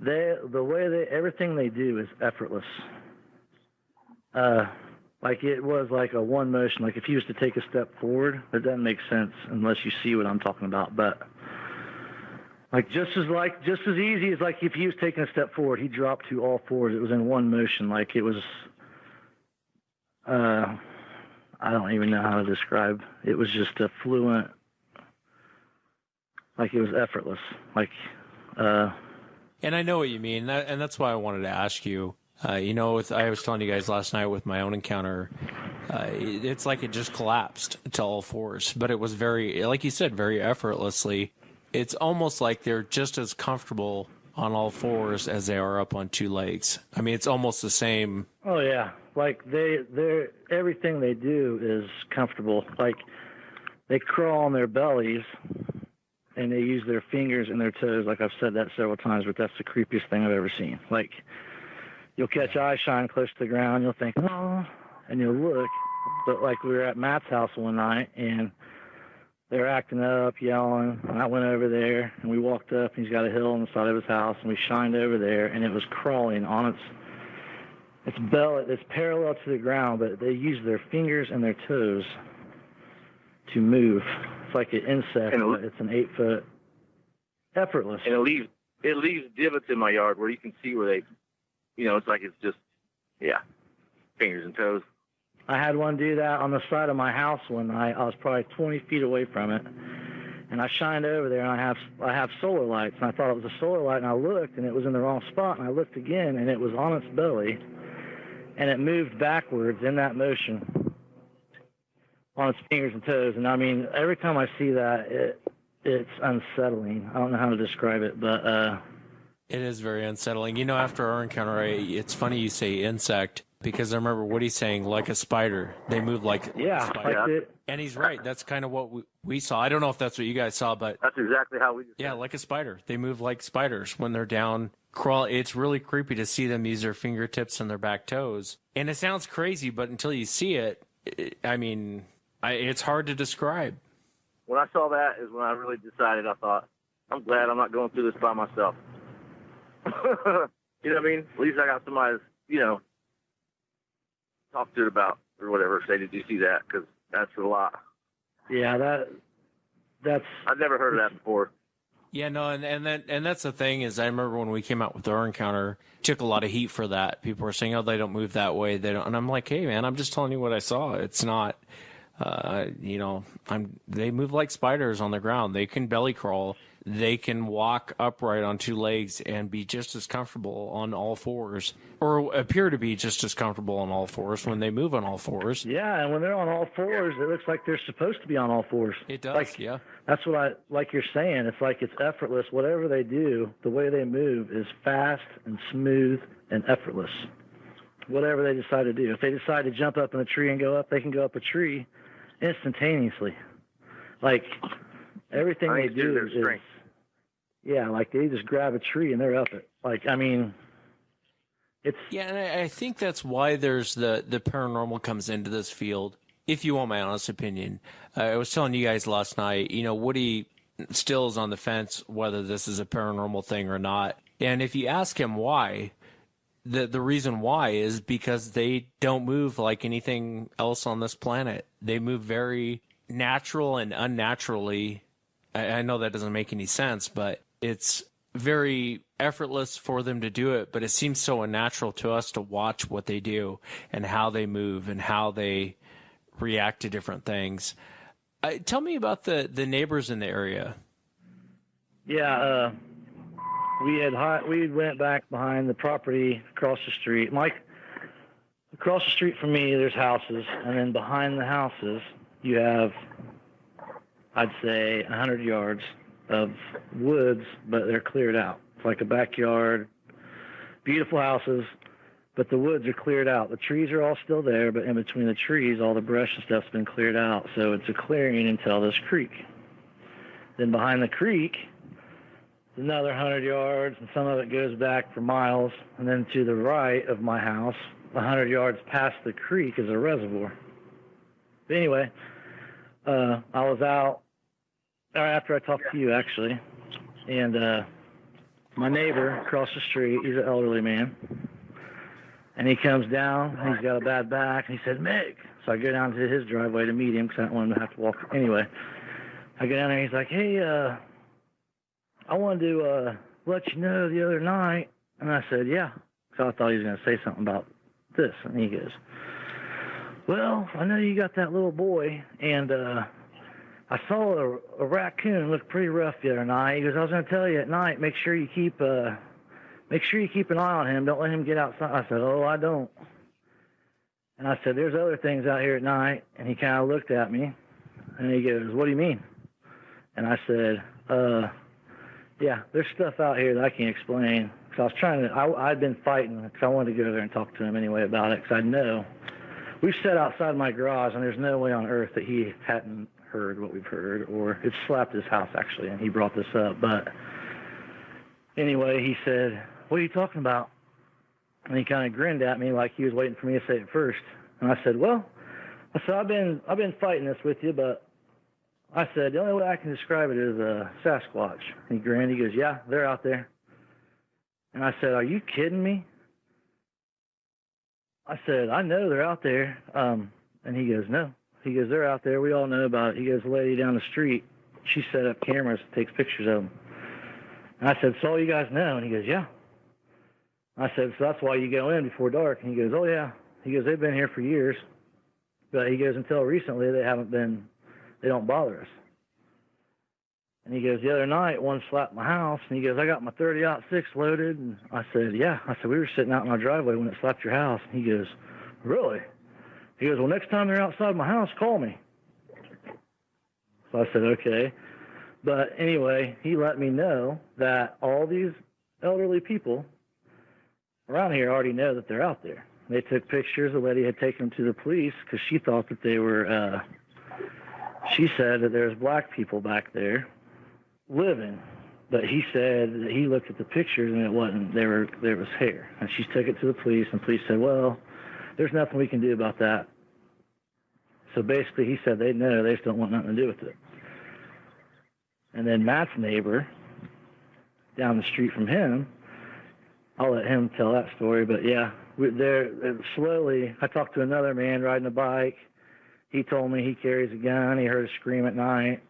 They, the way they, everything they do is effortless. Uh, like it was like a one motion. Like if he was to take a step forward, it doesn't make sense unless you see what I'm talking about. But like just as like just as easy as like if he was taking a step forward, he dropped to all fours. It was in one motion. Like it was. Uh, I don't even know how to describe. It was just a fluent. Like it was effortless. Like. Uh, and I know what you mean, and that's why I wanted to ask you. Uh, you know, with, I was telling you guys last night with my own encounter, uh, it's like it just collapsed to all fours, but it was very, like you said, very effortlessly. It's almost like they're just as comfortable on all fours as they are up on two legs. I mean, it's almost the same. Oh yeah, like they, they're everything they do is comfortable. Like they crawl on their bellies and they use their fingers and their toes. Like I've said that several times, but that's the creepiest thing I've ever seen. Like you'll catch eye shine close to the ground, you'll think, oh, and you'll look. But like we were at Matt's house one night and they're acting up, yelling. And I went over there and we walked up and he's got a hill on the side of his house and we shined over there and it was crawling on its its belly. It's parallel to the ground, but they use their fingers and their toes to move. It's like an insect, And it- but it's an eight foot effortless. and it leaves it leaves divots in my yard where you can see where they, you know, it's like it's just, yeah, fingers and toes. I had one do that on the side of my house one night. I was probably 20 feet away from it, and I shined over there, and I have I have solar lights, and I thought it was a solar light, and I looked, and it was in the wrong spot, and I looked again, and it was on its belly, and it moved backwards in that motion on its fingers and toes, and I mean every time I see that, it it's unsettling. I don't know how to describe it, but uh, It is very unsettling. You know, after our encounter, I, it's funny you say insect because I remember Woody saying like a spider. They move like yeah, spider. like it, and he's right. That's kind of what we, we saw. I don't know if that's what you guys saw, but That's exactly how we. Just yeah, like a spider. They move like spiders when they're down. Crawl. It's really creepy to see them use their fingertips and their back toes. And it sounds crazy, but until you see it, it I mean, I, it's hard to describe. When I saw that is when I really decided. I thought, I'm glad I'm not going through this by myself. you know what I mean? At least I got somebody, to, you know, talk to it about or whatever. Say, did you see that? Because that's a lot. yeah, that that's I've never heard of that before. Yeah, no, and and that and that's the thing is I remember when we came out with our encounter, took a lot of heat for that. People were saying, "Oh, they don't move that way." They don't, and I'm like, "Hey, man, I'm just telling you what I saw. It's not, uh, you know, I'm they move like spiders on the ground. They can belly crawl. They can walk upright on two legs and be just as comfortable on all fours, or appear to be just as comfortable on all fours when they move on all fours. yeah, and when they're on all fours, it looks like they're supposed to be on all fours. It does, Like, yeah. That's what I like you're saying. It's like it's effortless. Whatever they do, the way they move is fast and smooth and effortless. Whatever they decide to do. If they decide to jump up in a tree and go up, they can go up a tree instantaneously. Like everything they think it's due to do their is strength. yeah, like they just grab a tree and they're up it. Like I mean it's Yeah, and I, I think that's why there's the the paranormal comes into this field. If you want my honest opinion, uh, I was telling you guys last night. You know, Woody still is on the fence whether this is a paranormal thing or not. And if you ask him why, the the reason why is because they don't move like anything else on this planet. They move very natural and unnaturally. I, I know that doesn't make any sense, but it's very effortless for them to do it. But it seems so unnatural to us to watch what they do and how they move and how they react to different things. Uh, tell me about the the neighbors in the area. Yeah, uh, we had we went back behind the property across the street. Mike, across the street from me, there's houses, and then behind the houses, you have, I'd say, a hundred yards of woods, but they're cleared out. It's like a backyard, beautiful houses, but the woods are cleared out. The trees are all still there, but in between the trees, all the brush and stuff's been cleared out. So it's a clearing until this creek. Then behind the creek, another hundred yards, and some of it goes back for miles. And then to the right of my house, a hundred yards past the creek is a reservoir. But anyway, uh, I was out right after I talked to you actually, and uh, my neighbor across the street, he's an elderly man, and he comes down. He's got a bad back, and he said, "Mick." So I go down to his driveway to meet him because I don't want him to have to walk. Anyway, I go down there. and He's like, "Hey, uh, I wanted to uh, let you know the other night," and I said, "Yeah," because I thought he was going to say something about this, and he goes, "Well, I know you got that little boy, and uh, I saw a, a raccoon look pretty rough the other night. He goes, I was going to tell you at night, make sure you keep, uh, make sure you keep an eye on him. Don't let him get outside. I said, Oh, I don't. And I said, There's other things out here at night. And he kind of looked at me, and he goes, What do you mean? And I said, Uh, yeah, there's stuff out here that I can't explain. Because I was trying to, I, I'd been fighting because I wanted to go there and talk to him anyway about it. Because I know we've sat outside my garage, and there's no way on earth that he hadn't heard what we've heard, or it slapped his house actually, and he brought this up. But anyway, he said, "What are you talking about?" And he kind of grinned at me like he was waiting for me to say it first. And I said, "Well," I said, "I've been I've been fighting this with you, but." I said, the only way I can describe it is a Sasquatch. He grinned. He goes, yeah, they're out there. And I said, are you kidding me? I said, I know they're out there. Um, and he goes, no. He goes, they're out there. We all know about it. He goes, lady down the street, she set up cameras, takes pictures of them. And I said, so all you guys know? And he goes, yeah. I said, so that's why you go in before dark. And he goes, oh yeah. He goes, they've been here for years. But he goes, until recently, they haven't been, they don't bother us. And he goes, the other night, one slapped my house. And he goes, I got my 30 six loaded. And I said, yeah. I said, we were sitting out in my driveway when it slapped your house. And he goes, really? He goes, well, next time they're outside my house, call me. So I said, okay. But anyway, he let me know that all these elderly people around here already know that they're out there. They took pictures. The lady had taken them to the police because she thought that they were. Uh, she said that there's black people back there living, but he said that he looked at the pictures and it wasn't. There were there was hair, and she took it to the police, and police said, "Well, there's nothing we can do about that." So basically, he said they know they just don't want nothing to do with it. And then Matt's neighbor down the street from him, I'll let him tell that story. But yeah, there uh, slowly. I talked to another man riding a bike. He told me he carries a gun. He heard a scream at night.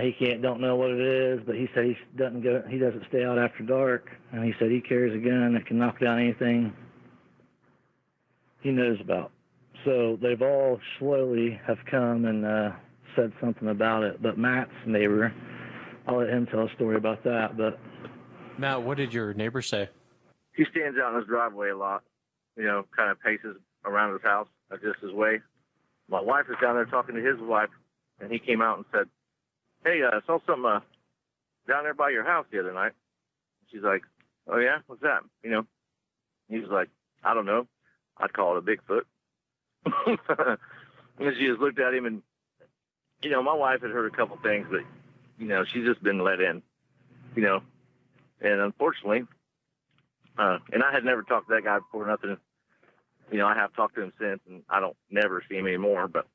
he can't, don't know what it is, but he said he doesn't go. He doesn't stay out after dark, and he said he carries a gun that can knock down anything he knows about. So they've all slowly have come and uh, said something about it. But Matt's neighbor, I'll let him tell a story about that. But Matt, what did your neighbor say? He stands out in his driveway a lot. You know, kind of paces around his house, just his way. My wife is down there talking to his wife, and he came out and said, "Hey, uh, I saw something uh, down there by your house the other night." She's like, "Oh yeah, what's that?" You know, he was like, "I don't know. I'd call it a Bigfoot." and she just looked at him, and you know, my wife had heard a couple things, but you know, she's just been let in, you know, and unfortunately, uh, and I had never talked to that guy before, nothing. You know, I have talked to him since, and I don't never see him anymore. But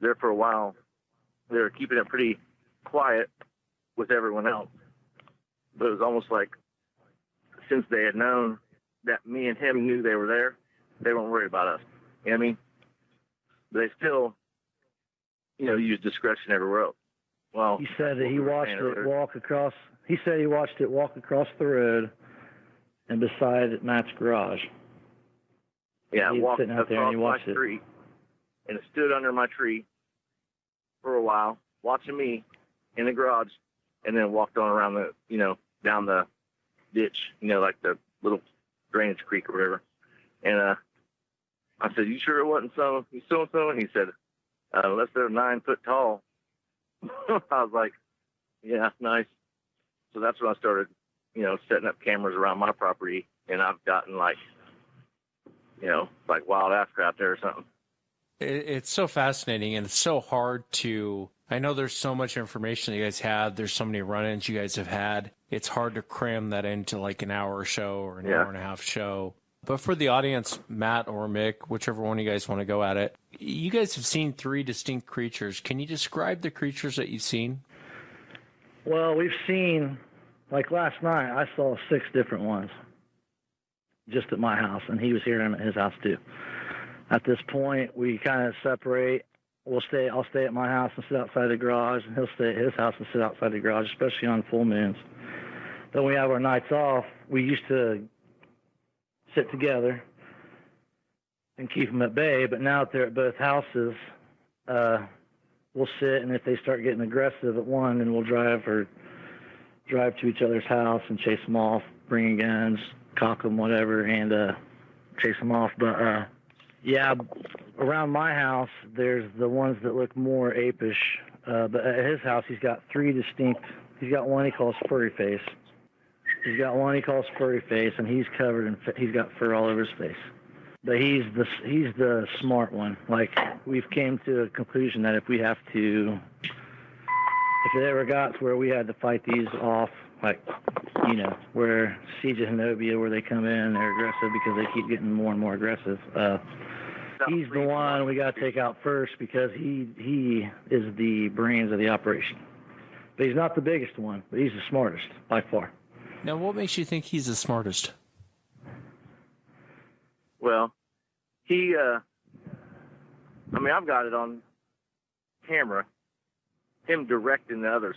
there for a while, they were keeping it pretty quiet with everyone else. But it was almost like since they had known that me and him knew they were there, they weren't worried about us. You know what I mean? they still, you know, use discretion everywhere else. Well, he said that he watched it walk across. He said he watched it walk across the road and beside Matt's garage. Yeah, he walked sitting out there and he watched my tree, and it stood under my tree for a while, watching me in the garage, and then walked on around the, you know, down the ditch, you know, like the little drainage creek or whatever. And uh, I said, "You sure it wasn't so so and so?" And he said, uh, "Unless they're nine foot tall." I was like, "Yeah, nice." So that's when I started, you know, setting up cameras around my property, and I've gotten like, you know, like wild ass crap there or something. It's so fascinating, and it's so hard to. I know there's so much information you guys have. There's so many run-ins you guys have had. It's hard to cram that into like an hour show or an yeah. hour and a half show But for the audience, Matt or Mick, whichever one you guys want to go at it, you guys have seen three distinct creatures. Can you describe the creatures that you've seen? Well, we've seen, like last night, I saw six different ones just at my house, and he was here at his house too. At this point, we kind of separate. We'll stay. I'll stay at my house and sit outside the garage, and he'll stay at his house and sit outside the garage, especially on full moons. Then we have our nights off. We used to sit together and keep them at bay, but now that they're at both houses, uh, we'll sit, and if they start getting aggressive at one, then we'll drive or drive to each other's house and chase them off, bringing guns, cock them, whatever, and uh, chase them off. But uh, yeah, around my house, there's the ones that look more apish. Uh, but at his house, he's got three distinct. He's got one he calls furry face. He's got one he calls furry face, and he's covered in. He's got fur all over his face. But he's the he's the smart one. Like we've came to a conclusion that if we have to, if it ever got to where we had to fight these off, like you know, where Siege of Honobia, where they come in they're aggressive because they keep getting more and more aggressive. Uh, he's the one we got to take out first because he he is the brains of the operation. But he's not the biggest one, but he's the smartest by far. Now, what makes you think he's the smartest? Well, he, uh, I mean, I've got it on camera, him directing the others.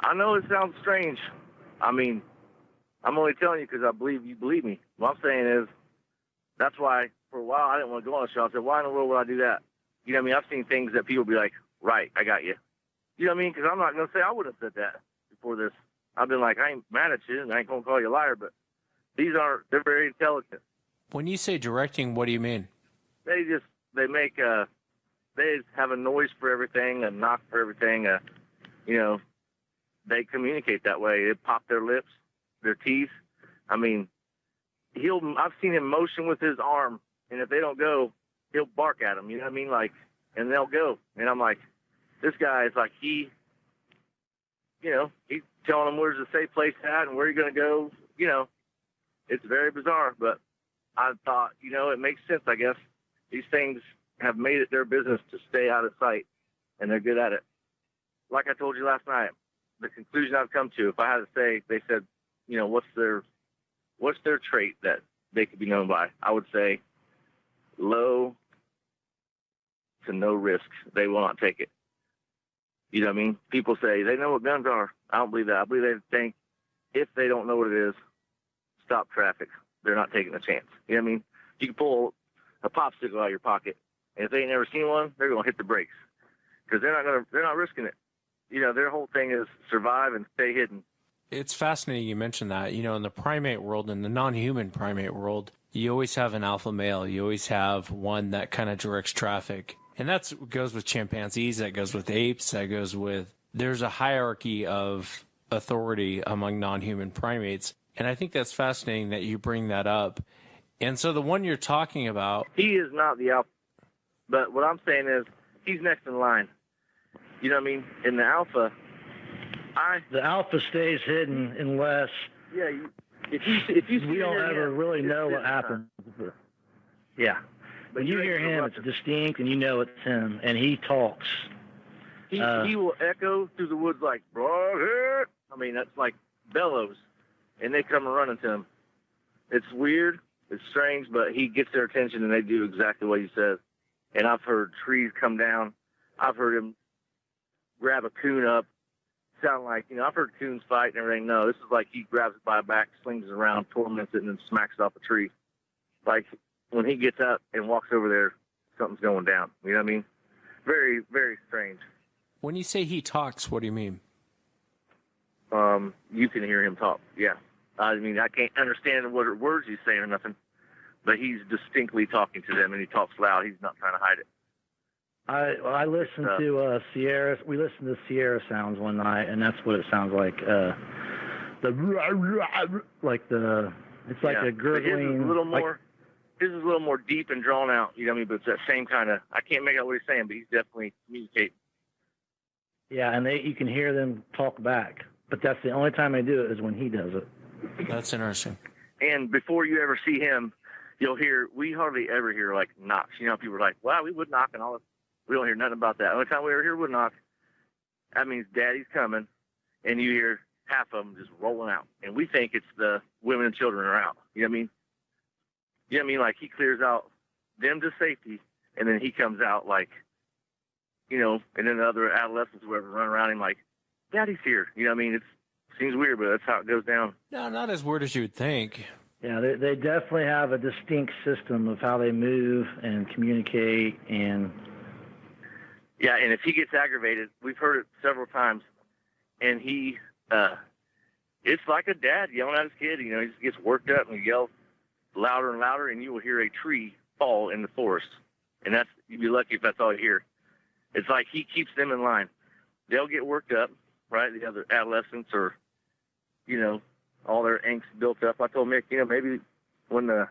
I know it sounds strange. I mean, I'm only telling you because I believe you believe me. What I'm saying is, that's why for a while I didn't want to go on the show. I said, why in the world would I do that? You know what I mean? I've seen things that people be like, right, I got you. You know what I mean? Because I'm not going to say I would have said that before this. I've been like, I ain't mad at you and I ain't going to call you a liar, but these aren't, they're very intelligent. When you say directing, what do you mean? They just, they make, uh, they have a noise for everything, a knock for everything, uh, you know, they communicate that way. They pop their lips, their teeth. I mean, he'll, I've seen him motion with his arm and if they don't go, he'll bark at them, you know what I mean? Like, and they'll go. And I'm like, this guy is like, he, you know, he's telling them where's the safe place at and where you're going to go. You know, it's very bizarre, but I thought, you know, it makes sense, I guess. These things have made it their business to stay out of sight, and they're good at it. Like I told you last night, the conclusion I've come to, if I had to say, they said, you know, what's their, what's their trait that they could be known by? I would say low to no risk. They will not take it. You know what I mean? People say they know what guns are. I don't believe that. I believe they think if they don't know what it is, stop traffic. They're not taking a chance. You know what I mean? You can pull a popsicle out of your pocket, and if they ain't never seen one, they're gonna hit the brakes because they're not gonna. They're not risking it. You know, their whole thing is survive and stay hidden. It's fascinating you mentioned that. You know, in the primate world, in the non-human primate world, you always have an alpha male. You always have one that kind of directs traffic. And that goes with chimpanzees, that goes with apes, that goes with, there's a hierarchy of authority among non human primates. And I think that's fascinating that you bring that up. And so the one you're talking about. He is not the alpha. But what I'm saying is, he's next in line. You know what I mean? In the alpha, I. The alpha stays hidden unless. Yeah, you, if you if you we don't ever him, really know what happens. Yeah, when you hear him, it's distinct, and you know it's him, and he talks. He Uh, he will echo through the woods like "Broadhead." I mean, that's like bellows, and they come running to him. It's weird, it's strange, but he gets their attention, and they do exactly what he says. And I've heard trees come down. I've heard him grab a coon up. Sound like you know, I've heard coons fight and everything. No, this is like he grabs it by the back, slings it around, torments it, and then smacks it off a tree. Like when he gets up and walks over there, something's going down. You know what I mean? Very, very strange. When you say he talks, what do you mean? Um, you can hear him talk. Yeah. I mean, I can't understand what words he's saying or nothing, but he's distinctly talking to them, and he talks loud. He's not trying to hide it. I I listened uh, to uh, Sierra. We listened to Sierra sounds one night, and that's what it sounds like. Uh, the like the it's like yeah. a gurgling. His is a little like- more. his is a little more deep and drawn out. You know what I mean? But it's that same kind of. I can't make out what he's saying, but he's definitely communicating. yeah, and they you can hear them talk back, but that's the only time they do it is when he does it. That's interesting. And before you ever see him, you'll hear we hardly ever hear like knocks. You know, people are like, "Wow, we would knock and all this." We don't hear nothing about that. The only time we ever hear wood knock, that means Daddy's coming, and you hear half of them just rolling out, and we think it's the women and children are out. You know what I mean? You know what I mean? Like he clears out them to safety, and then he comes out like, you know, and then the other adolescents, whoever, run around him like, "Daddy's here." You know what I mean? It seems weird, but that's how it goes down. No, not as weird as you would think. Yeah, they, they definitely have a distinct system of how they move and communicate and Yeah, and if he gets aggravated, we've heard it several times, and he, uh, it's like a dad yelling at his kid. You know, he just gets worked up and yells louder and louder, and you will hear a tree fall in the forest, and that's you'd be lucky if that's all you hear. It's like he keeps them in line. They'll get worked up, right? The other adolescents or, you know, all their angst built up. I told Mick, you know, maybe when the,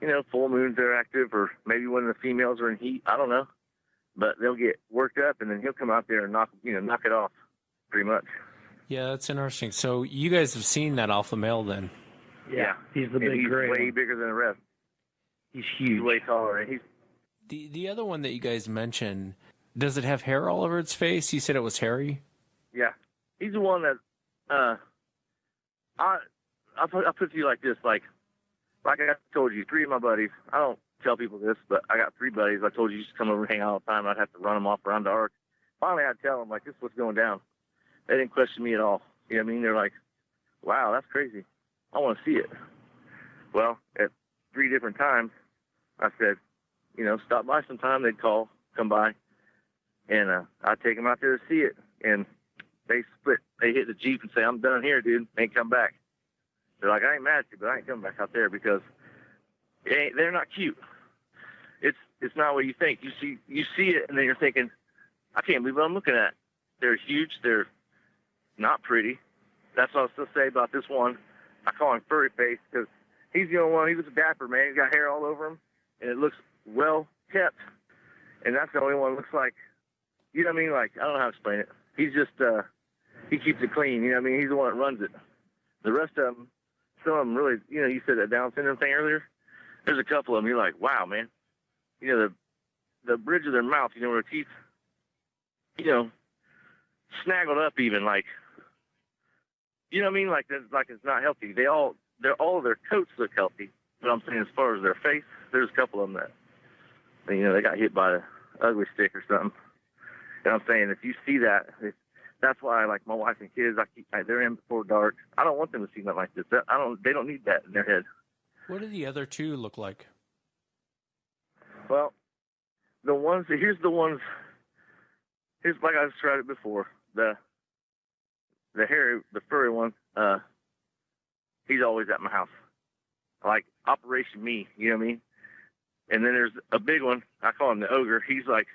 you know, full moons are active, or maybe when the females are in heat. I don't know but they'll get worked up and then he'll come out there and knock you know knock it off pretty much Yeah, that's interesting. So you guys have seen that alpha male then? yeah, he's the and big he's gray. way one. bigger than the rest He's huge. he's way taller and he's The the other one that you guys mentioned, does it have hair all over its face? You said it was hairy. yeah he's the one that uh i i put i put it to you like this like like i told you three of my buddies i don't tell people this but i got three buddies. I told you you just come over and hang out all the time. I'd have to run them off around the ark finally i'd tell them like this is what's going down. They didn't question me at all. You know what i mean? They're like wow that's crazy. I want to see it. Well at three different times i said you know stop by sometime. They'd call come by and uh i'd take them out there to see it. And they split they hit the jeep and say i'm done here dude. Ain't come back. They're like i ain't mad at you but i ain't coming back out there because they're not cute it's it's not what you think you see you see it and then you're thinking i can't believe what i'm looking at they're huge they're not pretty that's what i still say about this one i call him furry face because he's the only one he was a dapper man he's got hair all over him and it looks well kept and that's the only one that looks like you know what I mean? Like I don't know how to explain it. He's just uh he keeps it clean. You know what I mean? He's the one that runs it. The rest of them, some of them really, you know, you said that Down syndrome thing earlier. There's a couple of them. You're like, wow, man. You know the the bridge of their mouth. You know where their teeth, you know, snaggled up even like. You know what I mean? Like that's like it's not healthy. They all they're all their coats look healthy. But I'm saying as far as their face, there's a couple of them that, you know, they got hit by a ugly stick or something. And I'm saying if you see that, if, that's why like my wife and kids, I keep they're in before dark. I don't want them to see nothing like this. I don't. They don't need that in their head. What do the other two look like? Well, the ones here's the ones. Here's like I described it before. The the hairy, the furry one. Uh, he's always at my house, like Operation Me. You know what I mean? And then there's a big one. I call him the ogre. He's like,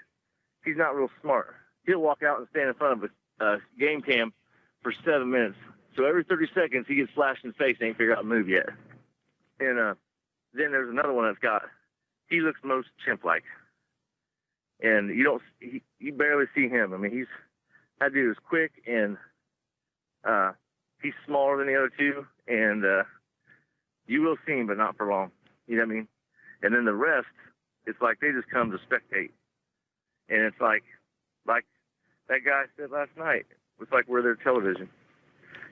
he's not real smart. He'll walk out and stand in front of a uh, game cam for seven minutes. So every 30 seconds he gets flashed in the face and ain't figured out the move yet. And uh, then there's another one that's got he looks most chimp-like, and you don't he, you barely see him. I mean, he's that dude is quick and uh, he's smaller than the other two, and uh, you will see him, but not for long. You know what I mean? And then the rest, it's like they just come to spectate, and it's like like that guy said last night. It's like we're their television.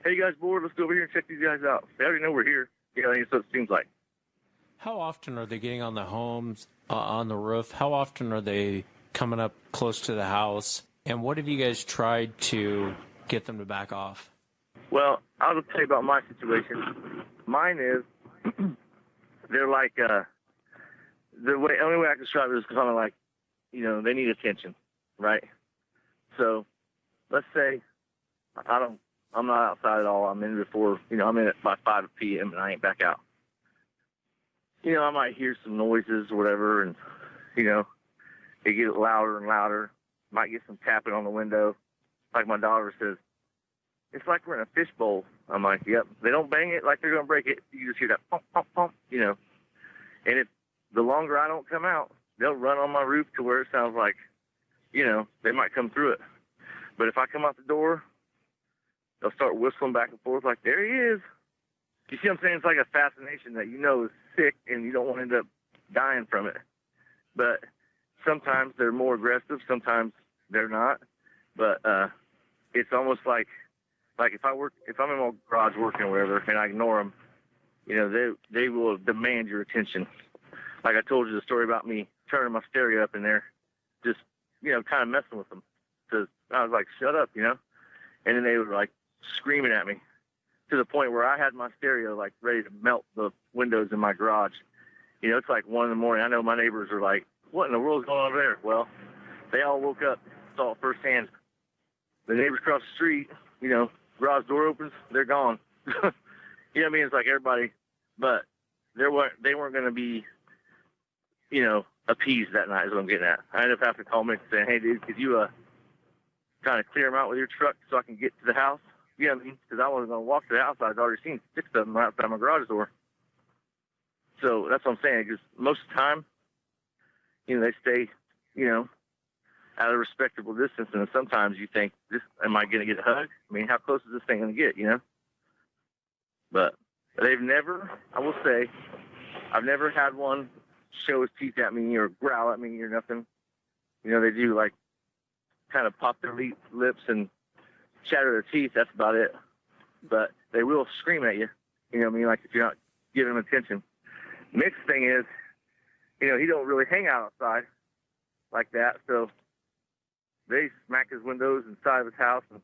Hey, you guys bored? Let's go over here and check these guys out. They already know we're here. You know, what it seems like. How often are they getting on the homes, uh, on the roof? How often are they coming up close to the house? And what have you guys tried to get them to back off? Well, I'll just tell you about my situation. Mine is they're like uh the way only way I can describe it is kind of like you know they need attention, right? So let's say I don't I'm not outside at all. I'm in before you know I'm in at by five p.m. and I ain't back out. You know I might hear some noises or whatever, and you know they get louder and louder. Might get some tapping on the window, like my daughter says it's like we're in a fishbowl. I'm like, yep. They don't bang it like they're gonna break it. You just hear that pump, pump, pump, you know. And if the longer I don't come out, they'll run on my roof to where it sounds like, you know, they might come through it. But if I come out the door, they'll start whistling back and forth like, there he is. you see what I'm saying? It's like a fascination that you know is sick and you don't want to end up dying from it. But sometimes they're more aggressive, sometimes they're not. But uh, it's almost like like if I work if I'm in my garage working or whatever and I ignore them, you know they they will demand your attention. Like I told you the story about me turning my stereo up in there, just you know kind of messing with them. Cause I was like, shut up, you know. And then they were like screaming at me to the point where I had my stereo like ready to melt the windows in my garage. You know, it's like one in the morning. I know my neighbors are like, what in the world's going on over there? Well, they all woke up, saw it firsthand. The neighbors across the street, you know, garage door opens, they're gone. you know what I mean? It's like everybody, but there weren't, they weren't going to be, you know, appeased that night is what I'm getting at. I ended up having to call me and saying, hey, dude, could you, uh, kind of clear them out with your truck so I can get to the house? Mean? Because I wasn't to walk to the house. I'd already seen six of them right outside my garage door. So that's what I'm saying. Because most of the time, you know, they stay, you know, at a respectable distance. And sometimes you think, "This am I going to get a hug? I mean, how close is this thing to get? You know. But they've never, I will say, I've never had one show his teeth at me or growl at me or nothing. You know, they do like kind of pop their lips and chatter their teeth. That's about it. But they will scream at you. You know what I mean? Like if you're not giving them attention. Next thing is, you know, he don't really hang out outside like that. So they smack his windows inside of his house, and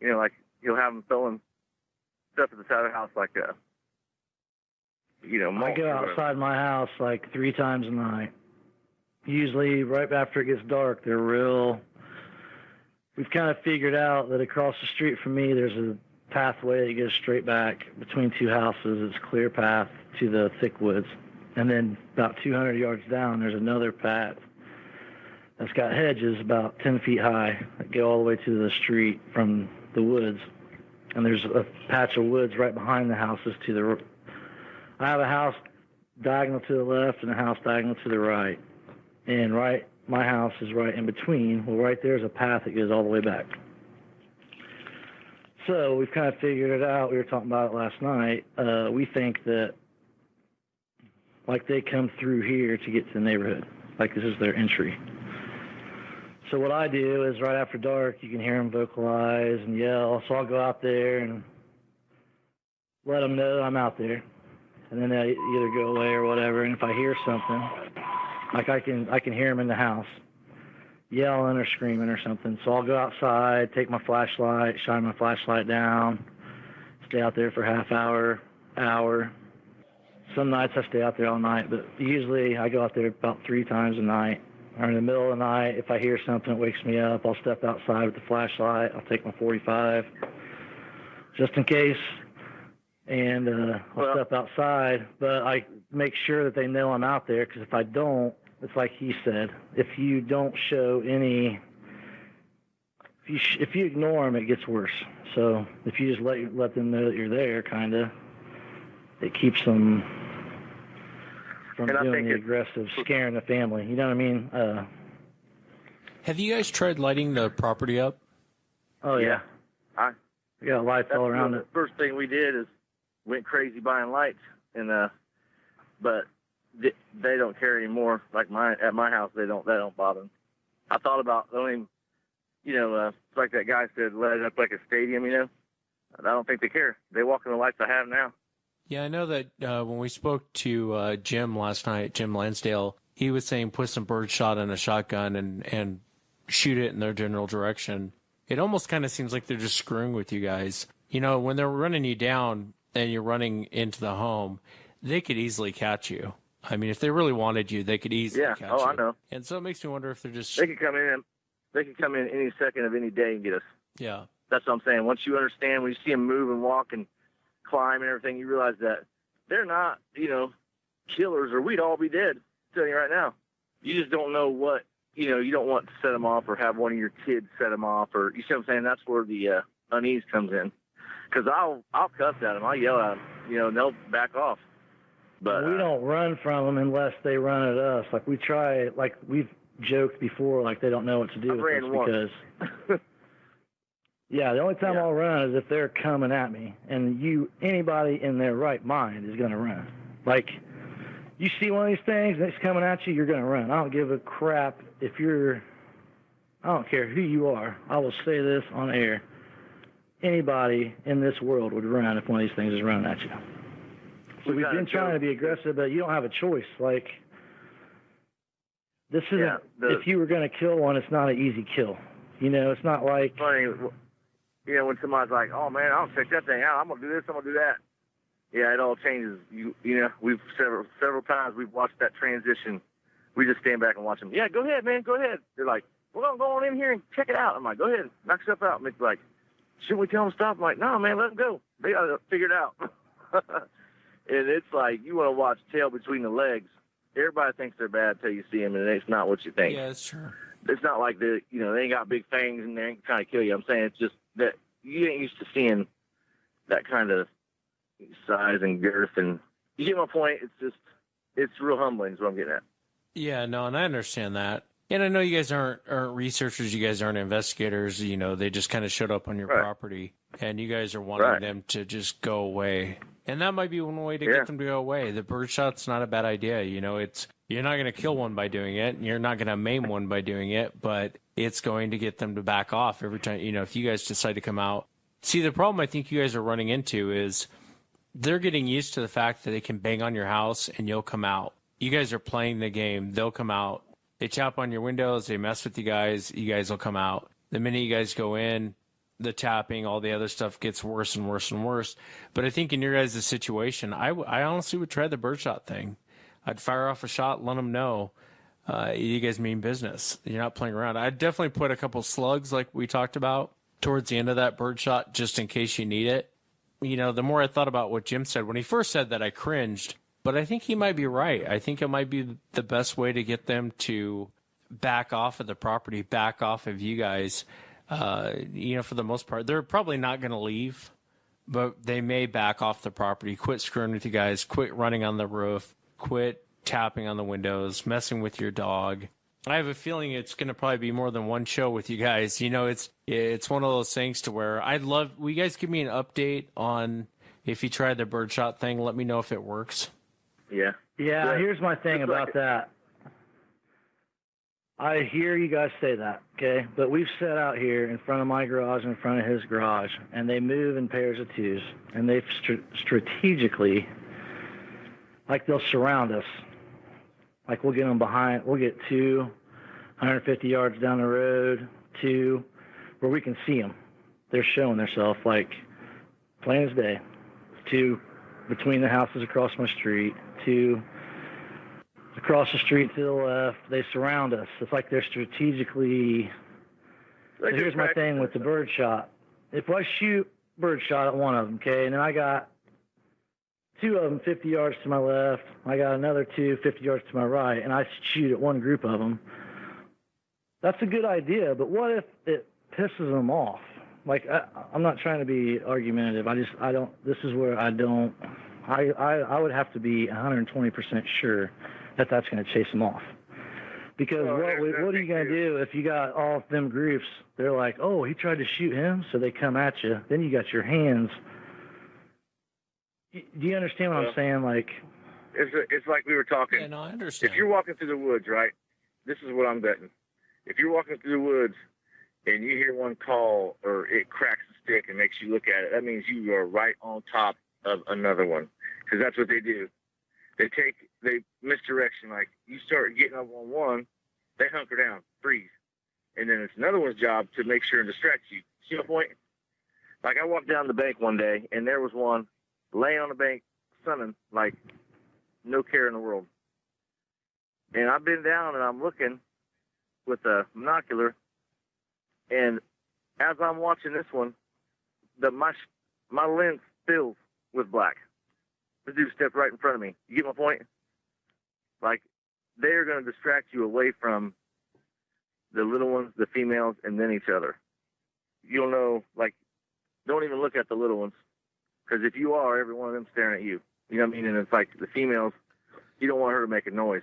you know, like he'll have them throwing stuff at the side of the house, like a, you know, I go outside my house like three times a night. Usually, right after it gets dark, they're real we've kind of figured out that across the street from me, there's a pathway that goes straight back between two houses. It's clear path to the thick woods. And then about 200 yards down, there's another path that's got hedges about 10 feet high that go all the way to the street from the woods. And there's a patch of woods right behind the houses to the. I have a house diagonal to the left and a house diagonal to the right. And right my house is right in between. Well, right there's a path that goes all the way back. So we've kind of figured it out. We were talking about it last night. Uh, we think that, like, they come through here to get to the neighborhood. Like, this is their entry. So what I do is right after dark, you can hear them vocalize and yell. So I'll go out there and let them know I'm out there, and then they either go away or whatever. And if I hear something, like I can I can hear them in the house yelling or screaming or something. So I'll go outside, take my flashlight, shine my flashlight down, stay out there for half hour, hour. Some nights I stay out there all night, but usually I go out there about three times a night. Or in the middle of the night, if I hear something that wakes me up, I'll step outside with the flashlight. I'll take my 45 just in case, and uh, I'll Well- step outside. But I make sure that they know I'm out there because if I don't, it's like he said. If you don't show any, if you sh- if you ignore them, it gets worse. So if you just let let them know that you're there, kind of, it keeps them from And doing the aggressive, scaring the family. You know what I mean? Uh, Have you guys tried lighting the property up? oh yeah, Yeah. I we got lights that's all around the it. first thing we did is went crazy buying lights and uh but th- they don't care anymore. Like my at my house they don't they don't bother them i thought about mean, you know uh like that guy said let it up like a stadium you know? I don't think they care. They walk in the lights i have now. Yeah, I know that uh, when we spoke to uh, Jim last night, Jim Lansdale, he was saying put some bird shot in a shotgun and, and shoot it in their general direction. It almost kind of seems like they're just screwing with you guys. You know, when they're running you down and you're running into the home, they could easily catch you. I mean, if they really wanted you, they could easily Yeah. catch Oh, you. I know. And so it makes me wonder if they're just they could come in they could come in any second of any day and get us yeah. that's what i'm saying once you understand when you see them move and walk and climb and everything you realize that they're not you know killers or we'd all be dead I'm telling you right now you just don't know what you know you don't want to set them off or have one of your kids set them off or you see what i'm saying that's where the uh, unease comes in because i'll i'll cuss at them i'll yell at them you know and they'll back off but we uh, don't run from them unless they run at us. Like we try, like we've joked before, like they don't know what to do I've with us once. because Yeah, the only time Yeah. I'll run is if they're coming at me, and you, anybody in their right mind is gonna run. Like, you see one of these things and it's coming at you, you're gonna run. I don't give a crap if you're. I don't care who you are. I will say this on air. Anybody in this world would run if one of these things is running at you. So We we've been trying to be aggressive, but you don't have a choice. Like, this isn't. Yeah, the- if you were gonna kill one, it's not an easy kill. You know, it's not like. funny, you know, when somebody's like, "Oh man, I'll check that thing out. I'm gonna do this. I'm gonna do that." Yeah, it all changes. You you know, we've several several times we've watched that transition. We just stand back and watch them. Yeah, go ahead, man. Go ahead. They're like, "We're gonna go on in here and check it out." I'm like, "Go ahead, knock stuff out." And it's like, "Shouldn't we tell them to stop?" I'm like, "No, man, let them go. They gotta figure it out." and it's like you want to watch tail between the legs. Everybody thinks they're bad till you see them, and it's not what you think Yeah, that's true. it's not like the you know they ain't got big fangs and they ain't trying to kill you. I'm saying it's just that you ain't used to seeing that kind of size and girth, and you get my point. It's just it's real humbling. Is what I'm getting at. Yeah, no, and I understand that. And I know you guys aren't aren't researchers, you guys aren't investigators, you know, they just kind of showed up on your Right. property and you guys are wanting Right. them to just go away. And that might be one way to Yeah. get them to go away. The birdshot's not a bad idea, you know, it's you're not going to kill one by doing it, and you're not going to maim one by doing it, but it's going to get them to back off every time, you know, if you guys decide to come out. See, the problem I think you guys are running into is they're getting used to the fact that they can bang on your house and you'll come out. You guys are playing the game. They'll come out. They tap on your windows. They mess with you guys. You guys will come out. The minute you guys go in, the tapping, all the other stuff gets worse and worse and worse. But I think in your guys' situation, I, w- I honestly would try the birdshot thing. I'd fire off a shot, let them know uh, you guys mean business. You're not playing around. I'd definitely put a couple slugs like we talked about towards the end of that birdshot just in case you need it you know, the more I thought about what Jim said, when he first said that, I cringed. But I think he might be right. I think it might be the best way to get them to back off of the property, back off of you guys. Uh, you know, for the most part, they're probably not going to leave, but they may back off the property, quit screwing with you guys, quit running on the roof, quit tapping on the windows, messing with your dog. I have a feeling it's going to probably be more than one show with you guys. You know, it's it's one of those things to where I'd love. Will you guys give me an update on if you tried the birdshot thing? Let me know if it works. Yeah. Yeah, here's my thing just about it. that. I hear you guys say that, okay? But we've set out here in front of my garage, in front of his garage, and they move in pairs of twos, and they've str- strategically, like they'll surround us. Like we'll get them behind, we'll get two, 150 yards down the road, two, where we can see them. They're showing themselves like plain as day. Two between the houses across my street, two across the street to the left. They surround us. It's like they're strategically. So here's my thing with the bird shot. If I shoot bird shot at one of them, okay, and then I got two of them 50 yards to my left, I got another two 50 yards to my right, and I shoot at one group of them. That's a good idea, but what if it pisses them off? Like I, I'm not trying to be argumentative. I just I don't. This is where I don't. I I, I would have to be 120% sure that that's going to chase them off. Because Well, what there's what are you going to to- do if you got all of them groups? They're like, oh, he tried to shoot him, so they come at you. Then you got your hands. Do you understand what Well, I'm saying? Like, It's it's like we were talking. Yeah, no, I understand. if you're walking through the woods, right? This is what I'm betting. If you're walking through the woods and you hear one call or it cracks the stick and makes you look at it, that means you are right on top of another one because that's what they do. They take they misdirection. Like you start getting up on one, they hunker down, freeze, and then it's another one's job to make sure and distract you. See my point? Like I walked down the bank one day and there was one laying on the bank, sunning like no care in the world. And I've been down and I'm looking with a monocular, and as I'm watching this one, the my my lens fills with black. The dude stepped right in front of me. You get my point? Like they're going to distract you away from the little ones, the females, and then each other. You'll know, like, don't even look at the little ones, because if you are, every one of them staring at you. You know what I mean? And it's like the females, you don't want her to make a noise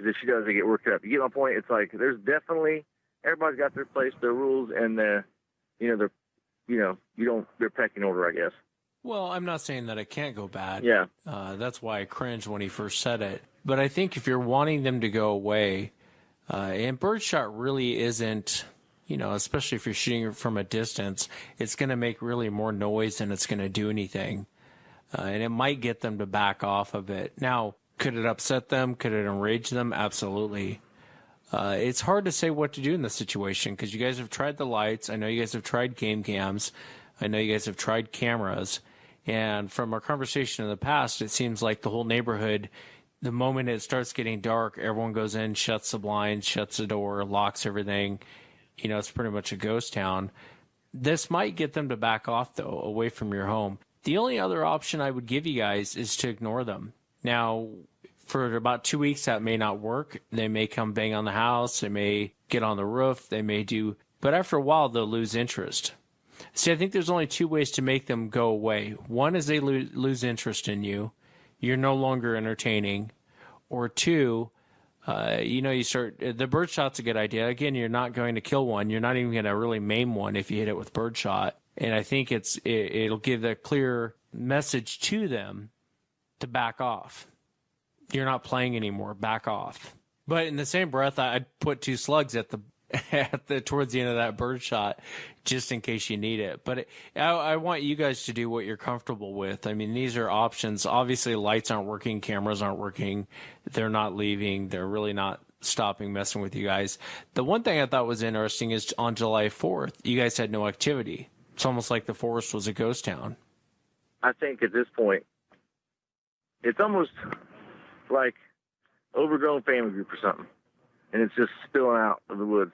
because if she does, they get worked up. You get my point? It's like there's definitely everybody's got their place, their rules, and the you know their you know, you don't their pecking order, I guess. Well, I'm not saying that it can't go bad. Yeah. Uh, that's why I cringed when he first said it. But I think if you're wanting them to go away, uh, and birdshot really isn't, you know, especially if you're shooting from a distance, it's going to make really more noise than it's going to do anything. Uh, and it might get them to back off of it. Now, could it upset them? Could it enrage them? Absolutely. Uh, it's hard to say what to do in this situation because you guys have tried the lights. I know you guys have tried game cams. I know you guys have tried cameras. And from our conversation in the past, it seems like the whole neighborhood, the moment it starts getting dark, everyone goes in, shuts the blinds, shuts the door, locks everything. You know, it's pretty much a ghost town. This might get them to back off, though, away from your home. The only other option I would give you guys is to ignore them. Now, for about two weeks, that may not work. They may come bang on the house. They may get on the roof. They may do, but after a while, they'll lose interest. See, I think there's only two ways to make them go away. One is they lo- lose interest in you. You're no longer entertaining. Or two, uh, you know, you start, the birdshot's a good idea. Again, you're not going to kill one. You're not even going to really maim one if you hit it with birdshot. And I think it's, it, it'll give a clear message to them to back off. You're not playing anymore. Back off. But in the same breath, I'd put two slugs at the at the towards the end of that bird shot, just in case you need it. But it, I, I, want you guys to do what you're comfortable with. I mean, these are options. Obviously, lights aren't working, cameras aren't working. They're not leaving. They're really not stopping messing with you guys. The one thing I thought was interesting is on July 4th, you guys had no activity. It's almost like the forest was a ghost town. I think at this point, it's almost like overgrown family group or something and it's just spilling out of the woods.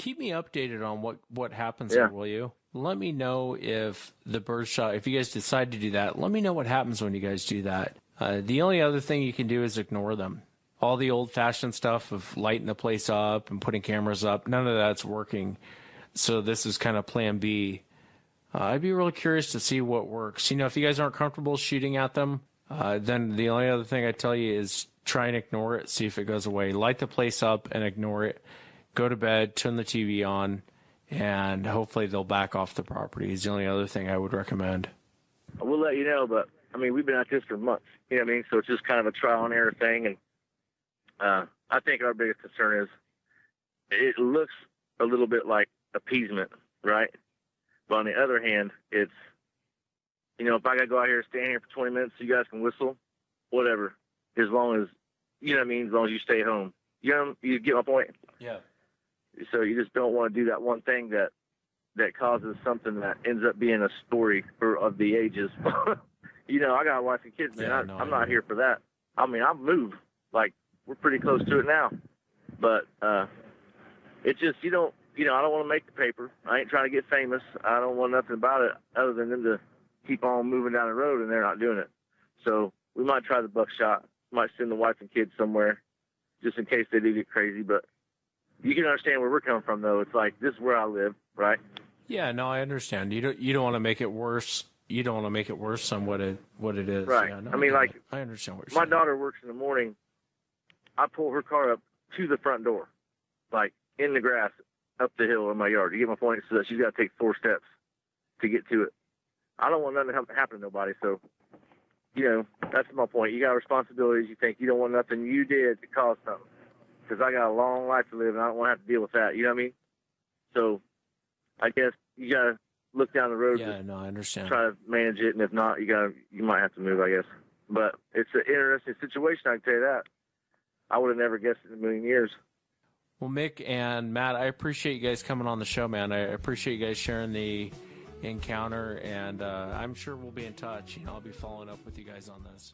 Keep me updated on what what happens Yeah. there, will you? Let me know if the bird shot. If you guys decide to do that, let me know what happens when you guys do that. Uh, the only other thing you can do is ignore them. All the old fashioned stuff of lighting the place up and putting cameras up, none of that's working. So this is kind of plan B. Uh, I'd be really curious to see what works. You know, if you guys aren't comfortable shooting at them, uh, then the only other thing I tell you is try and ignore it, see if it goes away. Light the place up and ignore it. Go to bed, turn the TV on, and hopefully they'll back off the property. Is the only other thing I would recommend. I will let you know, but I mean, we've been at this for months. You know what I mean? So it's just kind of a trial and error thing. And uh, I think our biggest concern is it looks a little bit like appeasement, right? But on the other hand, it's, you know, if I got to go out here, and stand here for 20 minutes so you guys can whistle, whatever, as long as, you know what I mean, as long as you stay home. You know, you get my point? Yeah. So you just don't want to do that one thing that that causes something that ends up being a story for of the ages. you know, I got a wife and kids, man. Yeah, I, no, I'm not here for that. I mean, I've moved. Like we're pretty close to it now, but uh, it's just you don't. You know, I don't want to make the paper. I ain't trying to get famous. I don't want nothing about it other than them to keep on moving down the road, and they're not doing it. So we might try the buckshot. Might send the wife and kids somewhere, just in case they do get crazy. But you can understand where we're coming from, though. It's like this is where I live, right? Yeah, no, I understand. You don't you don't want to make it worse. You don't want to make it worse than what it what it is. Right. Yeah, no, I mean, get like, it. I understand what My saying. daughter works in the morning. I pull her car up to the front door, like in the grass up the hill in my yard. You get my point? So that she's got to take four steps to get to it. I don't want nothing to happen- happen to nobody. So, you know, that's my point. You got responsibilities. You think you don't want nothing you did to cause something. Because I got a long life to live, and I don't want to have to deal with that. You know what I mean? So, I guess you got to look down the road. Yeah, no, I understand. try to manage it, and if not, you got to you might have to move, I guess. But it's an interesting situation. I can tell you that. I would have never guessed it in a million years. Well, Mick and Matt, I appreciate you guys coming on the show, man. I appreciate you guys sharing the encounter, and uh, I'm sure we'll be in touch. You know, I'll be following up with you guys on this.